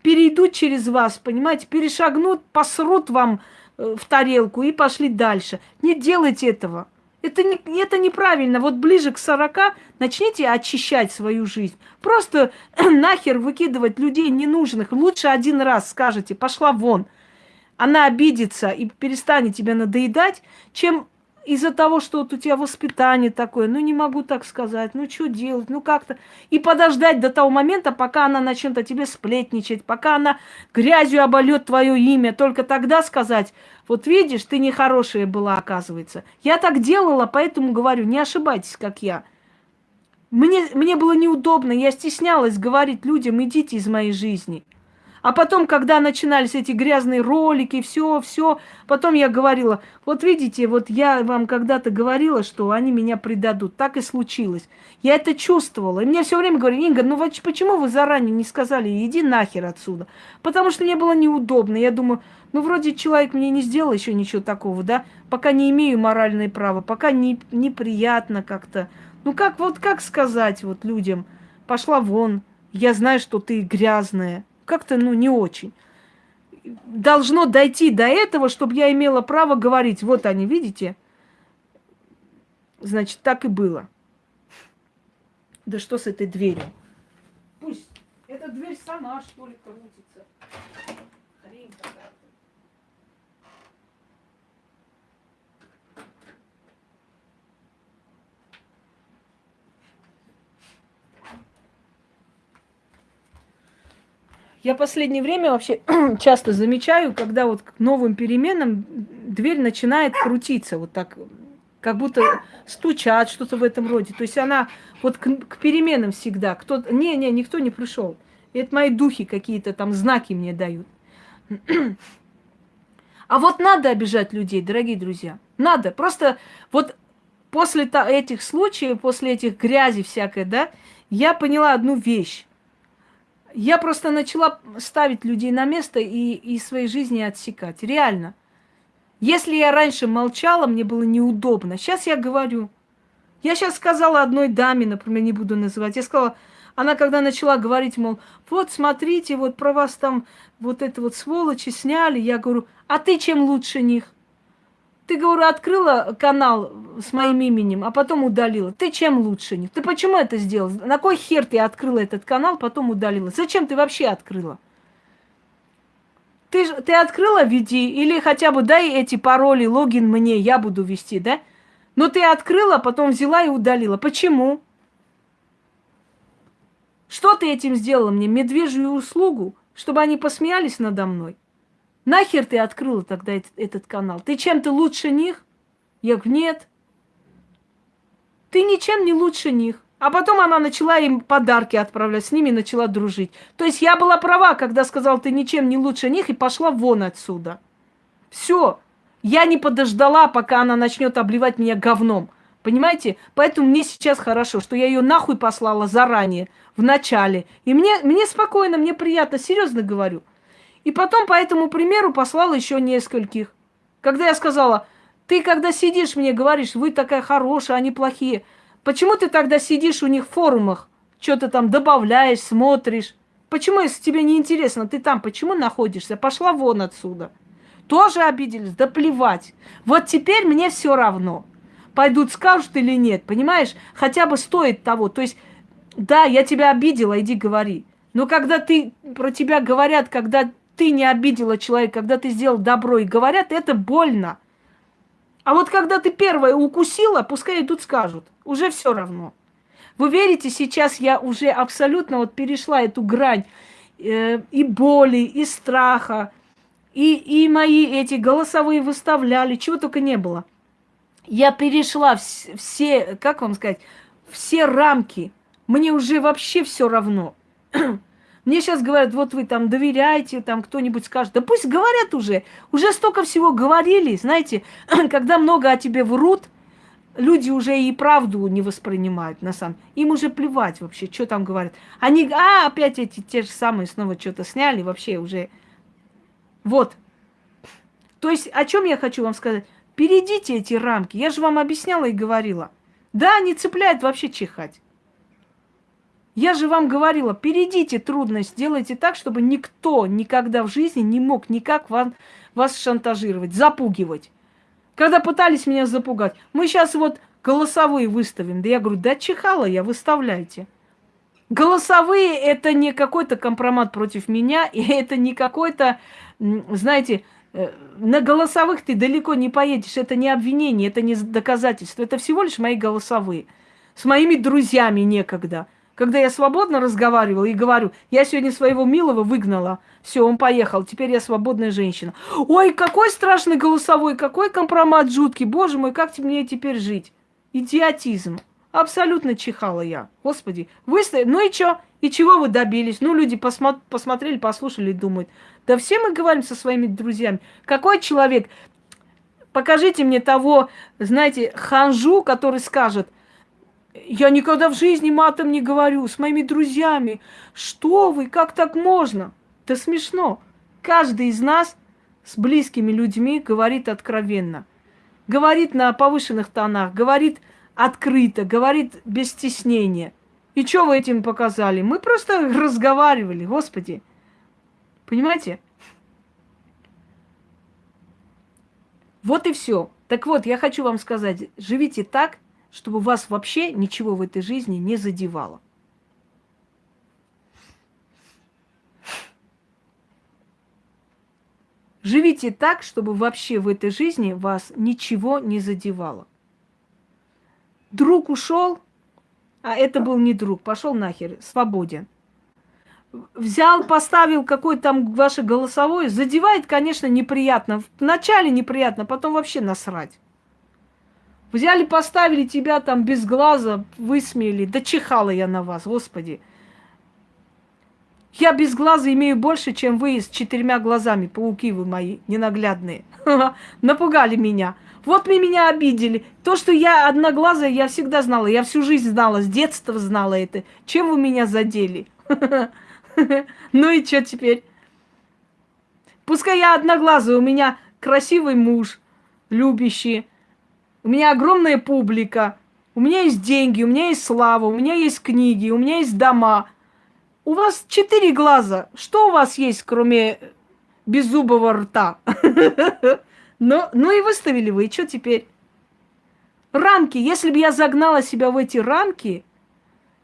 перейдут через вас, понимаете, перешагнут, посрут вам э, в тарелку и пошли дальше. Не делайте этого. Это, не, это неправильно. Вот ближе к 40 начните очищать свою жизнь. Просто нахер выкидывать людей ненужных. Лучше один раз скажете, пошла вон. Она обидится и перестанет тебя надоедать, чем из-за того, что вот у тебя воспитание такое, ну не могу так сказать, ну что делать, ну как-то. И подождать до того момента, пока она начнет о тебе сплетничать, пока она грязью обольет твое имя, только тогда сказать, вот видишь, ты нехорошая была, оказывается. Я так делала, поэтому говорю, не ошибайтесь, как я. Мне, мне было неудобно, я стеснялась говорить людям, идите из моей жизни. А потом, когда начинались эти грязные ролики, все, все, потом я говорила, вот видите, вот я вам когда-то говорила, что они меня предадут. Так и случилось. Я это чувствовала. И мне все время говорили, Инга, ну вот почему вы заранее не сказали, иди нахер отсюда? Потому что мне было неудобно. Я думаю, ну вроде человек мне не сделал еще ничего такого, да? Пока не имею моральное право, пока не, неприятно как-то. Ну как, вот как сказать вот людям, пошла вон, я знаю, что ты грязная как-то, ну, не очень. Должно дойти до этого, чтобы я имела право говорить. Вот они, видите? Значит, так и было. Да что с этой дверью? Пусть эта дверь сама, что ли, крутится. Я последнее время вообще часто замечаю, когда вот к новым переменам дверь начинает крутиться, вот так, как будто стучат, что-то в этом роде. То есть она вот к, к переменам всегда. Кто, не, не, никто не пришел. Это мои духи какие-то там знаки мне дают. А вот надо обижать людей, дорогие друзья. Надо. Просто вот после этих случаев, после этих грязи всякой, да, я поняла одну вещь. Я просто начала ставить людей на место и из своей жизни отсекать. Реально. Если я раньше молчала, мне было неудобно. Сейчас я говорю. Я сейчас сказала одной даме, например, не буду называть. Я сказала, она когда начала говорить, мол, вот смотрите, вот про вас там вот это вот сволочи сняли. Я говорю, а ты чем лучше них? Ты, говорю, открыла канал с моим именем, а потом удалила. Ты чем лучше? Ты почему это сделала? На кой хер ты открыла этот канал, потом удалила? Зачем ты вообще открыла? Ты, ты открыла, веди, или хотя бы дай эти пароли, логин мне, я буду вести, да? Но ты открыла, потом взяла и удалила. Почему? Что ты этим сделала мне? Медвежью услугу? Чтобы они посмеялись надо мной? Нахер ты открыла тогда этот, этот канал? Ты чем-то лучше них? Я говорю, нет. Ты ничем не лучше них. А потом она начала им подарки отправлять, с ними начала дружить. То есть я была права, когда сказала, ты ничем не лучше них, и пошла вон отсюда. Все. Я не подождала, пока она начнет обливать меня говном. Понимаете? Поэтому мне сейчас хорошо, что я ее нахуй послала заранее, в начале. И мне, мне спокойно, мне приятно, серьезно говорю. И потом по этому примеру послала еще нескольких. Когда я сказала, ты когда сидишь, мне говоришь, вы такая хорошая, они плохие. Почему ты тогда сидишь у них в форумах, что-то там добавляешь, смотришь? Почему, если тебе не интересно, ты там почему находишься? Пошла вон отсюда. Тоже обиделись? Да плевать. Вот теперь мне все равно. Пойдут, скажут или нет, понимаешь? Хотя бы стоит того. То есть, да, я тебя обидела, иди говори. Но когда ты про тебя говорят, когда ты не обидела человека, когда ты сделал добро и говорят, это больно. А вот когда ты первая укусила, пускай идут скажут. Уже все равно. Вы верите, сейчас я уже абсолютно вот перешла эту грань э, и боли, и страха, и, и мои эти голосовые выставляли, чего только не было. Я перешла вс- все, как вам сказать, все рамки. Мне уже вообще все равно. Мне сейчас говорят, вот вы там доверяете, там кто-нибудь скажет. Да пусть говорят уже. Уже столько всего говорили. Знаете, когда много о тебе врут, люди уже и правду не воспринимают, на самом Им уже плевать вообще, что там говорят. Они, а, опять эти те же самые снова что-то сняли, вообще уже. Вот. То есть, о чем я хочу вам сказать? Перейдите эти рамки. Я же вам объясняла и говорила. Да, не цепляет вообще чихать. Я же вам говорила, перейдите трудность, сделайте так, чтобы никто никогда в жизни не мог никак вам, вас шантажировать, запугивать. Когда пытались меня запугать, мы сейчас вот голосовые выставим. Да я говорю, да чихала я, выставляйте. Голосовые это не какой-то компромат против меня, и это не какой-то, знаете, э, на голосовых ты далеко не поедешь. Это не обвинение, это не доказательство. Это всего лишь мои голосовые. С моими друзьями некогда. Когда я свободно разговаривала и говорю, я сегодня своего милого выгнала, все, он поехал, теперь я свободная женщина. Ой, какой страшный голосовой, какой компромат жуткий, боже мой, как мне теперь жить? Идиотизм. Абсолютно чихала я. Господи, вы стоите, ну и что? И чего вы добились? Ну, люди посмо... посмотрели, послушали и думают. Да все мы говорим со своими друзьями. Какой человек? Покажите мне того, знаете, ханжу, который скажет, я никогда в жизни матом не говорю с моими друзьями. Что вы, как так можно? Это смешно. Каждый из нас с близкими людьми говорит откровенно. Говорит на повышенных тонах, говорит открыто, говорит без стеснения. И что вы этим показали? Мы просто разговаривали, Господи. Понимаете? Вот и все. Так вот, я хочу вам сказать, живите так, чтобы вас вообще ничего в этой жизни не задевало. Живите так, чтобы вообще в этой жизни вас ничего не задевало. Друг ушел, а это был не друг, пошел нахер, свободен. Взял, поставил какой там ваше голосовое, задевает, конечно, неприятно. Вначале неприятно, потом вообще насрать. Взяли, поставили тебя там без глаза, высмеяли. Да чихала я на вас, господи. Я без глаза имею больше, чем вы с четырьмя глазами, пауки вы мои ненаглядные. Напугали меня. Вот вы меня обидели. То, что я одноглазая, я всегда знала. Я всю жизнь знала, с детства знала это. Чем вы меня задели? Ну и что теперь? Пускай я одноглазая, у меня красивый муж, любящий, у меня огромная публика, у меня есть деньги, у меня есть слава, у меня есть книги, у меня есть дома. У вас четыре глаза. Что у вас есть, кроме беззубого рта? Но, ну и выставили вы, и что теперь? Рамки. Если бы я загнала себя в эти рамки,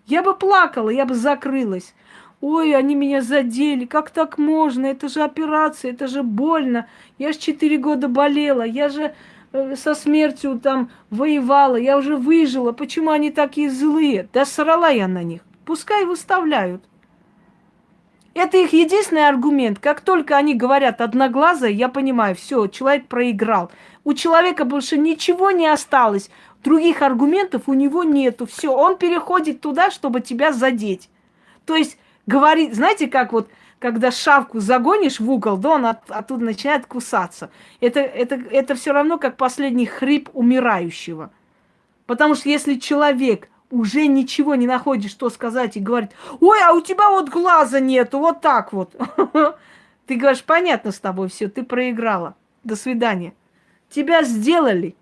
я бы плакала, я бы закрылась. Ой, они меня задели, как так можно? Это же операция, это же больно. Я же четыре года болела, я же Э, со смертью там воевала, я уже выжила, почему они такие злые? Да срала я на них. Пускай выставляют. Это их единственный аргумент. Как только они говорят одноглазое, я понимаю, все, человек проиграл. У человека больше ничего не осталось. Других аргументов у него нету. Все, он переходит туда, чтобы тебя задеть. То есть говорит, знаете, как вот когда шавку загонишь в угол, да, он от, оттуда начинает кусаться. Это, это, это все равно как последний хрип умирающего. Потому что если человек уже ничего не находит, что сказать, и говорит, ой, а у тебя вот глаза нету, вот так вот. Ты говоришь, понятно с тобой все, ты проиграла. До свидания. Тебя сделали,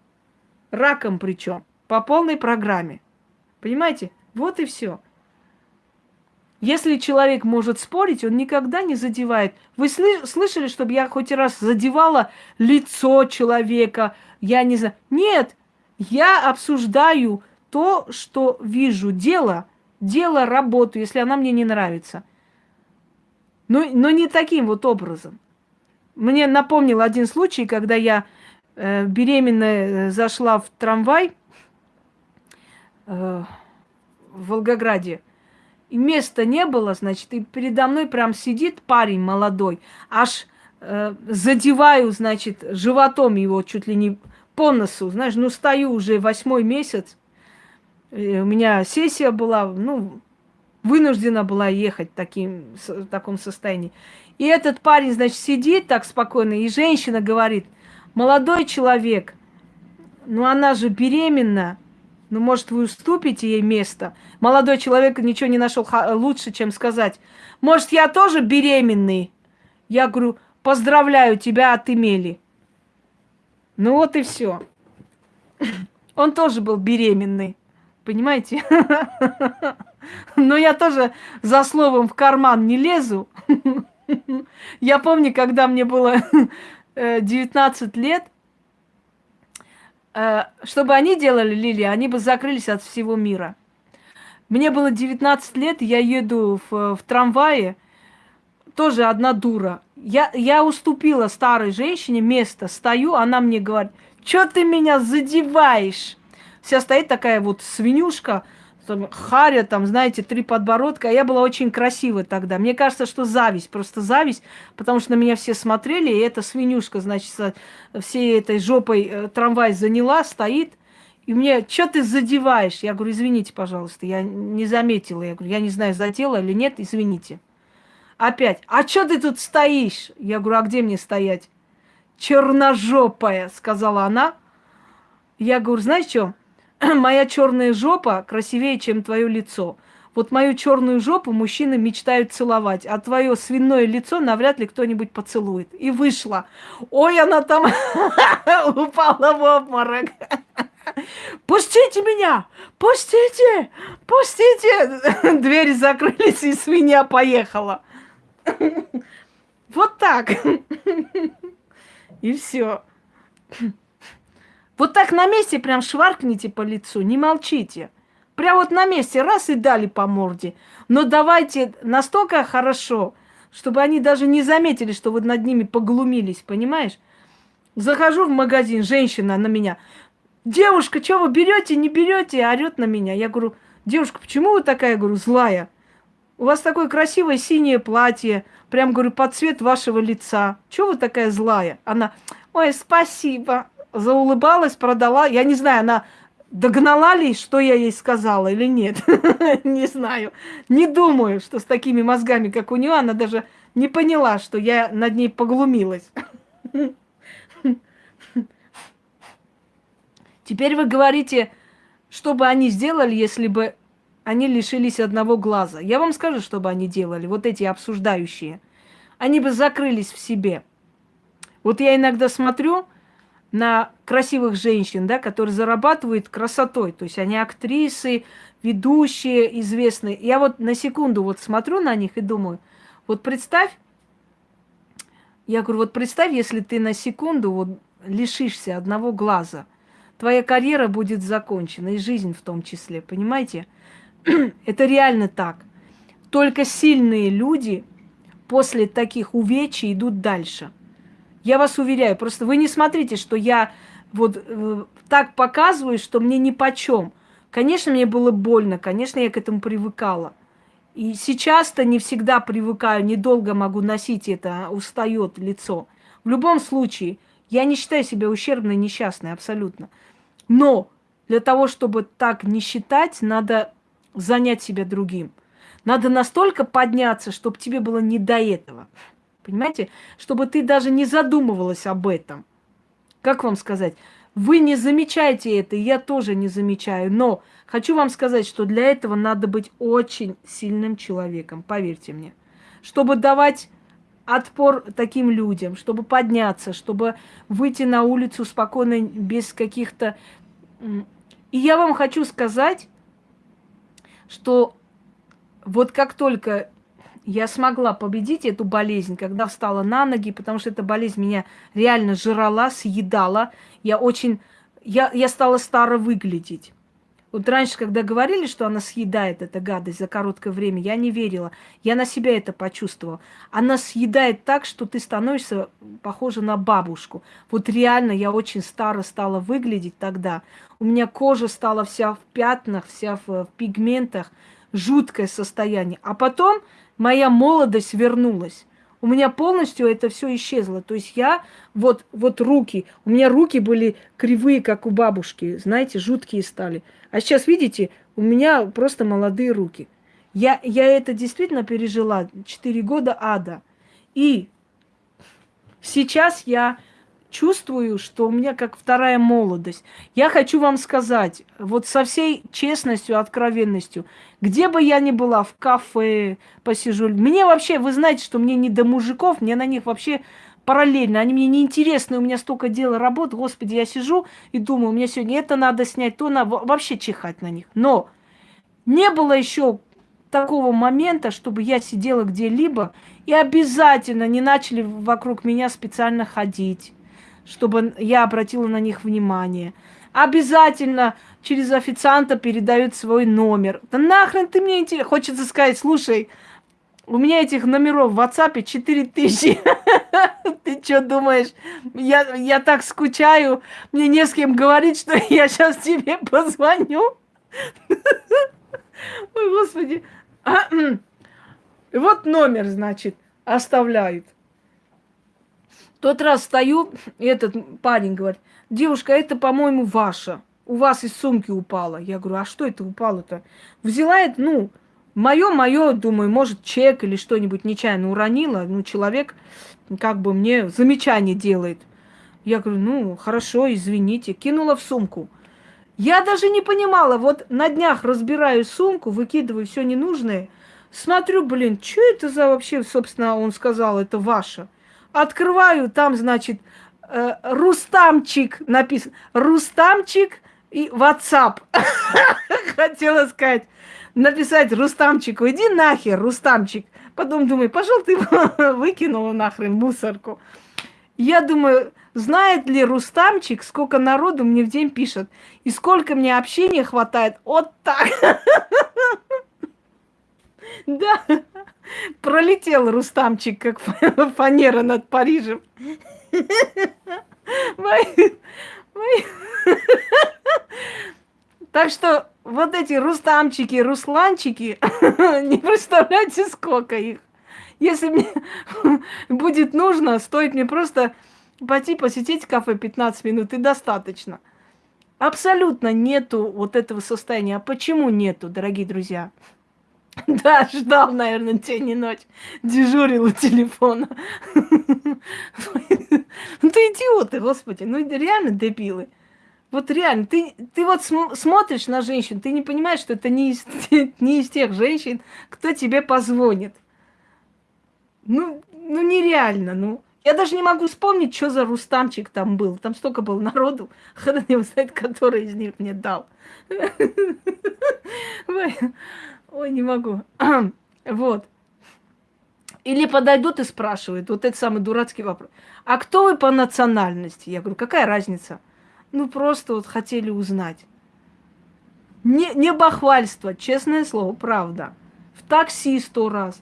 раком причем, по полной программе. Понимаете? Вот и все. Если человек может спорить, он никогда не задевает. Вы слышали, чтобы я хоть раз задевала лицо человека? Я не знаю. Нет, я обсуждаю то, что вижу. Дело, дело, работу, если она мне не нравится. Но, но не таким вот образом. Мне напомнил один случай, когда я э, беременная э, зашла в трамвай э, в Волгограде. Места не было, значит, и передо мной прям сидит парень молодой, аж э, задеваю, значит, животом его чуть ли не по носу, знаешь, ну стою уже восьмой месяц, у меня сессия была, ну, вынуждена была ехать таким, в таком состоянии. И этот парень, значит, сидит так спокойно, и женщина говорит, молодой человек, ну она же беременна, ну, может, вы уступите ей место? Молодой человек ничего не нашел лучше, чем сказать. Может, я тоже беременный? Я говорю, поздравляю тебя от Эмели. Ну вот и все. Он тоже был беременный. Понимаете? Но я тоже за словом в карман не лезу. Я помню, когда мне было 19 э, лет, чтобы они делали, Лили, они бы закрылись от всего мира. Мне было 19 лет, я еду в, в трамвае, тоже одна дура. Я, я уступила старой женщине место, стою, она мне говорит, что ты меня задеваешь? Вся стоит такая вот свинюшка, там, харя, там, знаете, три подбородка. А я была очень красивая тогда. Мне кажется, что зависть, просто зависть, потому что на меня все смотрели, и эта свинюшка, значит, всей этой жопой э, трамвай заняла, стоит. И мне, что ты задеваешь? Я говорю, извините, пожалуйста, я не заметила. Я говорю, я не знаю, задела или нет, извините. Опять, а что ты тут стоишь? Я говорю, а где мне стоять? Черножопая, сказала она. Я говорю, знаешь что? моя черная жопа красивее, чем твое лицо. Вот мою черную жопу мужчины мечтают целовать, а твое свиное лицо навряд ли кто-нибудь поцелует. И вышла. Ой, она там упала в обморок. Пустите меня! Пустите! Пустите! Двери закрылись, и свинья поехала. Вот так. И все. Вот так на месте прям шваркните по лицу, не молчите. Прям вот на месте раз и дали по морде. Но давайте настолько хорошо, чтобы они даже не заметили, что вы над ними поглумились, понимаешь? Захожу в магазин, женщина на меня. Девушка, что вы берете, не берете? Орет на меня. Я говорю, девушка, почему вы такая, говорю, злая? У вас такое красивое синее платье, прям, говорю, под цвет вашего лица. Чего вы такая злая? Она, ой, спасибо заулыбалась, продала. Я не знаю, она догнала ли, что я ей сказала или нет. не знаю. Не думаю, что с такими мозгами, как у нее, она даже не поняла, что я над ней поглумилась. Теперь вы говорите, что бы они сделали, если бы они лишились одного глаза. Я вам скажу, что бы они делали, вот эти обсуждающие. Они бы закрылись в себе. Вот я иногда смотрю, на красивых женщин, да, которые зарабатывают красотой. То есть они актрисы, ведущие, известные. Я вот на секунду вот смотрю на них и думаю, вот представь, я говорю, вот представь, если ты на секунду вот лишишься одного глаза, твоя карьера будет закончена, и жизнь в том числе, понимаете? Это реально так. Только сильные люди после таких увечий идут дальше – я вас уверяю, просто вы не смотрите, что я вот э, так показываю, что мне ни по чем. Конечно, мне было больно, конечно, я к этому привыкала. И сейчас-то не всегда привыкаю, недолго могу носить это, а устает лицо. В любом случае, я не считаю себя ущербной, несчастной, абсолютно. Но для того, чтобы так не считать, надо занять себя другим. Надо настолько подняться, чтобы тебе было не до этого. Понимаете? Чтобы ты даже не задумывалась об этом. Как вам сказать? Вы не замечаете это, я тоже не замечаю. Но хочу вам сказать, что для этого надо быть очень сильным человеком, поверьте мне. Чтобы давать отпор таким людям, чтобы подняться, чтобы выйти на улицу спокойно, без каких-то... И я вам хочу сказать, что вот как только я смогла победить эту болезнь, когда встала на ноги, потому что эта болезнь меня реально жрала, съедала. Я очень... Я, я стала старо выглядеть. Вот раньше, когда говорили, что она съедает эта гадость за короткое время, я не верила. Я на себя это почувствовала. Она съедает так, что ты становишься похожа на бабушку. Вот реально я очень старо стала выглядеть тогда. У меня кожа стала вся в пятнах, вся в, в пигментах. Жуткое состояние. А потом моя молодость вернулась. У меня полностью это все исчезло. То есть я, вот, вот руки, у меня руки были кривые, как у бабушки, знаете, жуткие стали. А сейчас, видите, у меня просто молодые руки. Я, я это действительно пережила. Четыре года ада. И сейчас я чувствую, что у меня как вторая молодость. Я хочу вам сказать, вот со всей честностью, откровенностью, где бы я ни была, в кафе посижу, мне вообще, вы знаете, что мне не до мужиков, мне на них вообще параллельно, они мне не интересны, у меня столько дел работ, господи, я сижу и думаю, у меня сегодня это надо снять, то надо, вообще чихать на них. Но не было еще такого момента, чтобы я сидела где-либо и обязательно не начали вокруг меня специально ходить, чтобы я обратила на них внимание. Обязательно через официанта передают свой номер. Да нахрен ты мне интересно? Хочется сказать, слушай, у меня этих номеров в WhatsApp 4000. Ты что думаешь? Я, я так скучаю, мне не с кем говорить, что я сейчас тебе позвоню. Ой, господи. Вот номер, значит, оставляют. Тот раз стою, и этот парень говорит, девушка, это, по-моему, ваша. У вас из сумки упала. Я говорю, а что это упало-то? Взяла это, ну, мое, мое, думаю, может, чек или что-нибудь нечаянно уронила. Ну, человек как бы мне замечание делает. Я говорю, ну, хорошо, извините. Кинула в сумку. Я даже не понимала, вот на днях разбираю сумку, выкидываю все ненужное, смотрю, блин, что это за вообще, собственно, он сказал, это ваше. Открываю, там, значит, э, Рустамчик написан. Рустамчик и WhatsApp. Хотела сказать, написать Рустамчику, иди нахер, Рустамчик. Потом думаю, пошел ты выкинула нахрен мусорку. Я думаю, знает ли Рустамчик, сколько народу мне в день пишет, и сколько мне общения хватает. Вот так. Да, пролетел Рустамчик, как фанера над Парижем. Так что вот эти Рустамчики, Русланчики, не представляете, сколько их. Если мне будет нужно, стоит мне просто пойти посетить кафе 15 минут и достаточно. Абсолютно нету вот этого состояния. А почему нету, дорогие друзья? Да, ждал, наверное, день и ночь. Дежурил у телефона. Ну ты идиоты, господи. Ну реально дебилы. Вот реально, ты, ты вот см смотришь на женщин, ты не понимаешь, что это не из, не из тех женщин, кто тебе позвонит. Ну, ну нереально, ну. Я даже не могу вспомнить, что за Рустамчик там был. Там столько было народу. Хрен его знает, который из них мне дал. Ой, не могу. Вот. Или подойдут и спрашивают, вот это самый дурацкий вопрос. А кто вы по национальности? Я говорю, какая разница? Ну, просто вот хотели узнать. Не, не бахвальство, честное слово, правда. В такси сто раз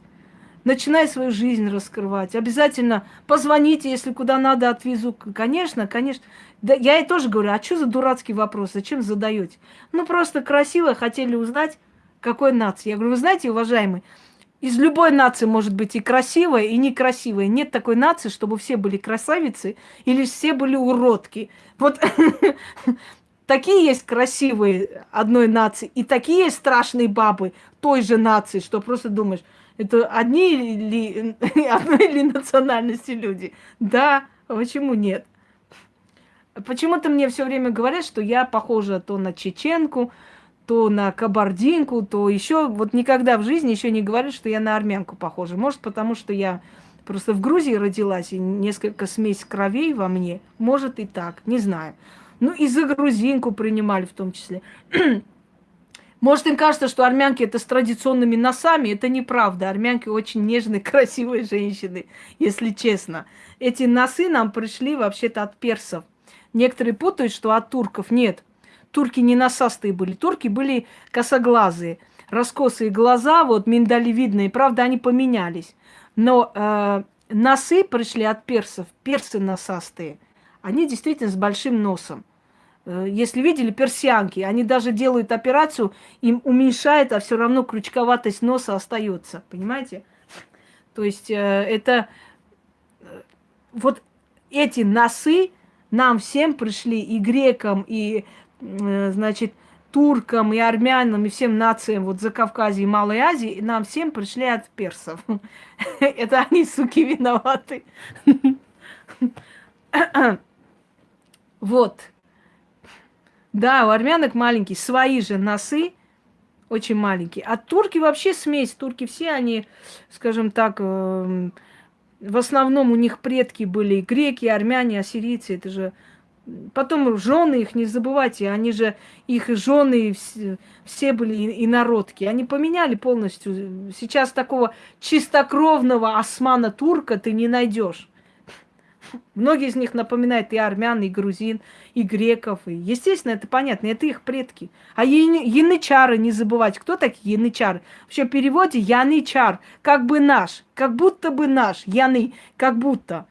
начинай свою жизнь раскрывать. Обязательно позвоните, если куда надо, отвезу. Конечно, конечно. Да, я ей тоже говорю, а что за дурацкий вопрос, зачем задаете? Ну, просто красиво хотели узнать, какой нации. Я говорю, вы знаете, уважаемый, из любой нации может быть и красивая, и некрасивая. Нет такой нации, чтобы все были красавицы или все были уродки. Вот такие есть красивые одной нации, и такие есть страшные бабы той же нации, что просто думаешь, это одни ли, одной ли национальности люди? Да, почему нет? Почему-то мне все время говорят, что я похожа то на чеченку, то на кабардинку, то еще. Вот никогда в жизни еще не говорят, что я на армянку похожа. Может, потому что я просто в Грузии родилась, и несколько смесь кровей во мне. Может и так, не знаю. Ну, и за грузинку принимали в том числе. Может, им кажется, что армянки это с традиционными носами. Это неправда. Армянки очень нежные, красивые женщины, если честно. Эти носы нам пришли вообще-то от персов. Некоторые путают, что от турков. Нет. Турки не носастые были. Турки были косоглазые. Раскосые глаза, вот миндалевидные. Правда, они поменялись. Но э, носы пришли от персов. Персы носастые. Они действительно с большим носом. Э, если видели персианки, они даже делают операцию, им уменьшает, а все равно крючковатость носа остается. Понимаете? То есть э, это э, вот эти носы нам всем пришли и грекам, и, значит, туркам, и армянам, и всем нациям вот за Кавказе и Малой Азии, нам всем пришли от персов. Это они, суки, виноваты. Вот. Да, у армянок маленькие, свои же носы, очень маленькие. А турки вообще смесь. Турки все они, скажем так, э, в основном у них предки были греки, армяне, ассирийцы. Это же Потом жены их не забывайте, они же, их жены все, все были инородки. Они поменяли полностью. Сейчас такого чистокровного османа-турка ты не найдешь. Многие из них напоминают и армян, и грузин, и греков. И, естественно, это понятно, это их предки. А янычары не забывать. Кто такие янычары? Вообще в переводе янычар, как бы наш, как будто бы наш, яны, как будто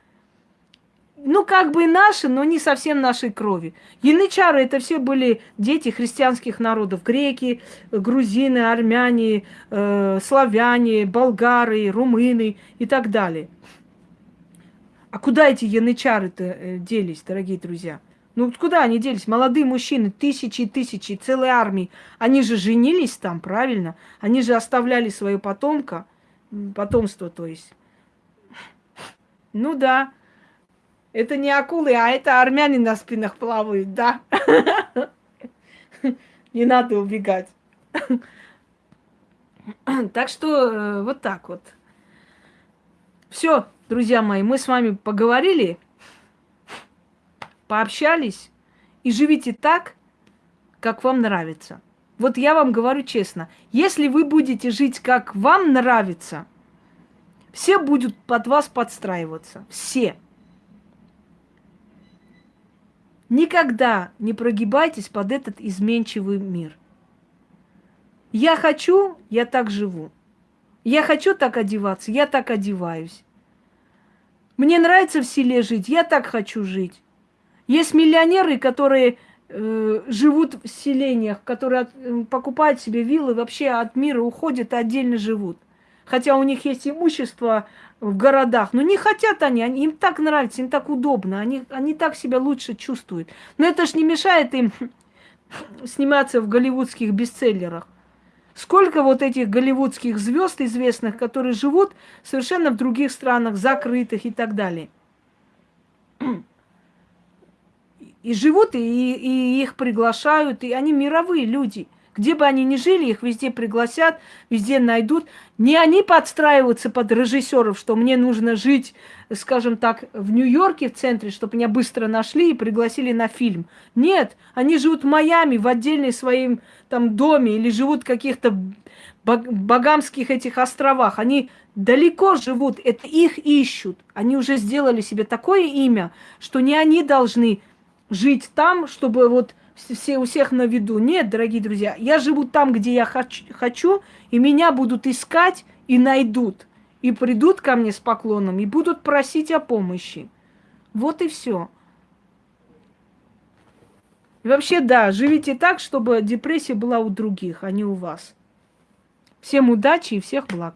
ну, как бы наши, но не совсем нашей крови. Янычары это все были дети христианских народов. Греки, грузины, армяне, э, славяне, болгары, румыны и так далее. А куда эти янычары-то э, делись, дорогие друзья? Ну, куда они делись? Молодые мужчины, тысячи и тысячи, целые армии. Они же женились там, правильно? Они же оставляли свое потомка, потомство, то есть. Ну да, это не акулы, а это армяне на спинах плавают, да. Не надо убегать. Так что э, вот так вот. Все, друзья мои, мы с вами поговорили, пообщались и живите так, как вам нравится. Вот я вам говорю честно, если вы будете жить, как вам нравится, все будут под вас подстраиваться. Все. Никогда не прогибайтесь под этот изменчивый мир. Я хочу, я так живу. Я хочу так одеваться, я так одеваюсь. Мне нравится в селе жить, я так хочу жить. Есть миллионеры, которые э, живут в селениях, которые от, э, покупают себе виллы, вообще от мира уходят и отдельно живут. Хотя у них есть имущество в городах. Но не хотят они, они им так нравится, им так удобно, они, они так себя лучше чувствуют. Но это ж не мешает им сниматься в голливудских бестселлерах. Сколько вот этих голливудских звезд известных, которые живут совершенно в других странах, закрытых и так далее. И живут, и, и их приглашают, и они мировые люди. Где бы они ни жили, их везде пригласят, везде найдут. Не они подстраиваются под режиссеров, что мне нужно жить, скажем так, в Нью-Йорке, в центре, чтобы меня быстро нашли и пригласили на фильм. Нет, они живут в Майами, в отдельной своем там доме, или живут в каких-то богамских этих островах. Они далеко живут, это их ищут. Они уже сделали себе такое имя, что не они должны жить там, чтобы вот все, у всех на виду. Нет, дорогие друзья, я живу там, где я хочу, хочу, и меня будут искать и найдут. И придут ко мне с поклоном, и будут просить о помощи. Вот и все. И вообще, да, живите так, чтобы депрессия была у других, а не у вас. Всем удачи и всех благ.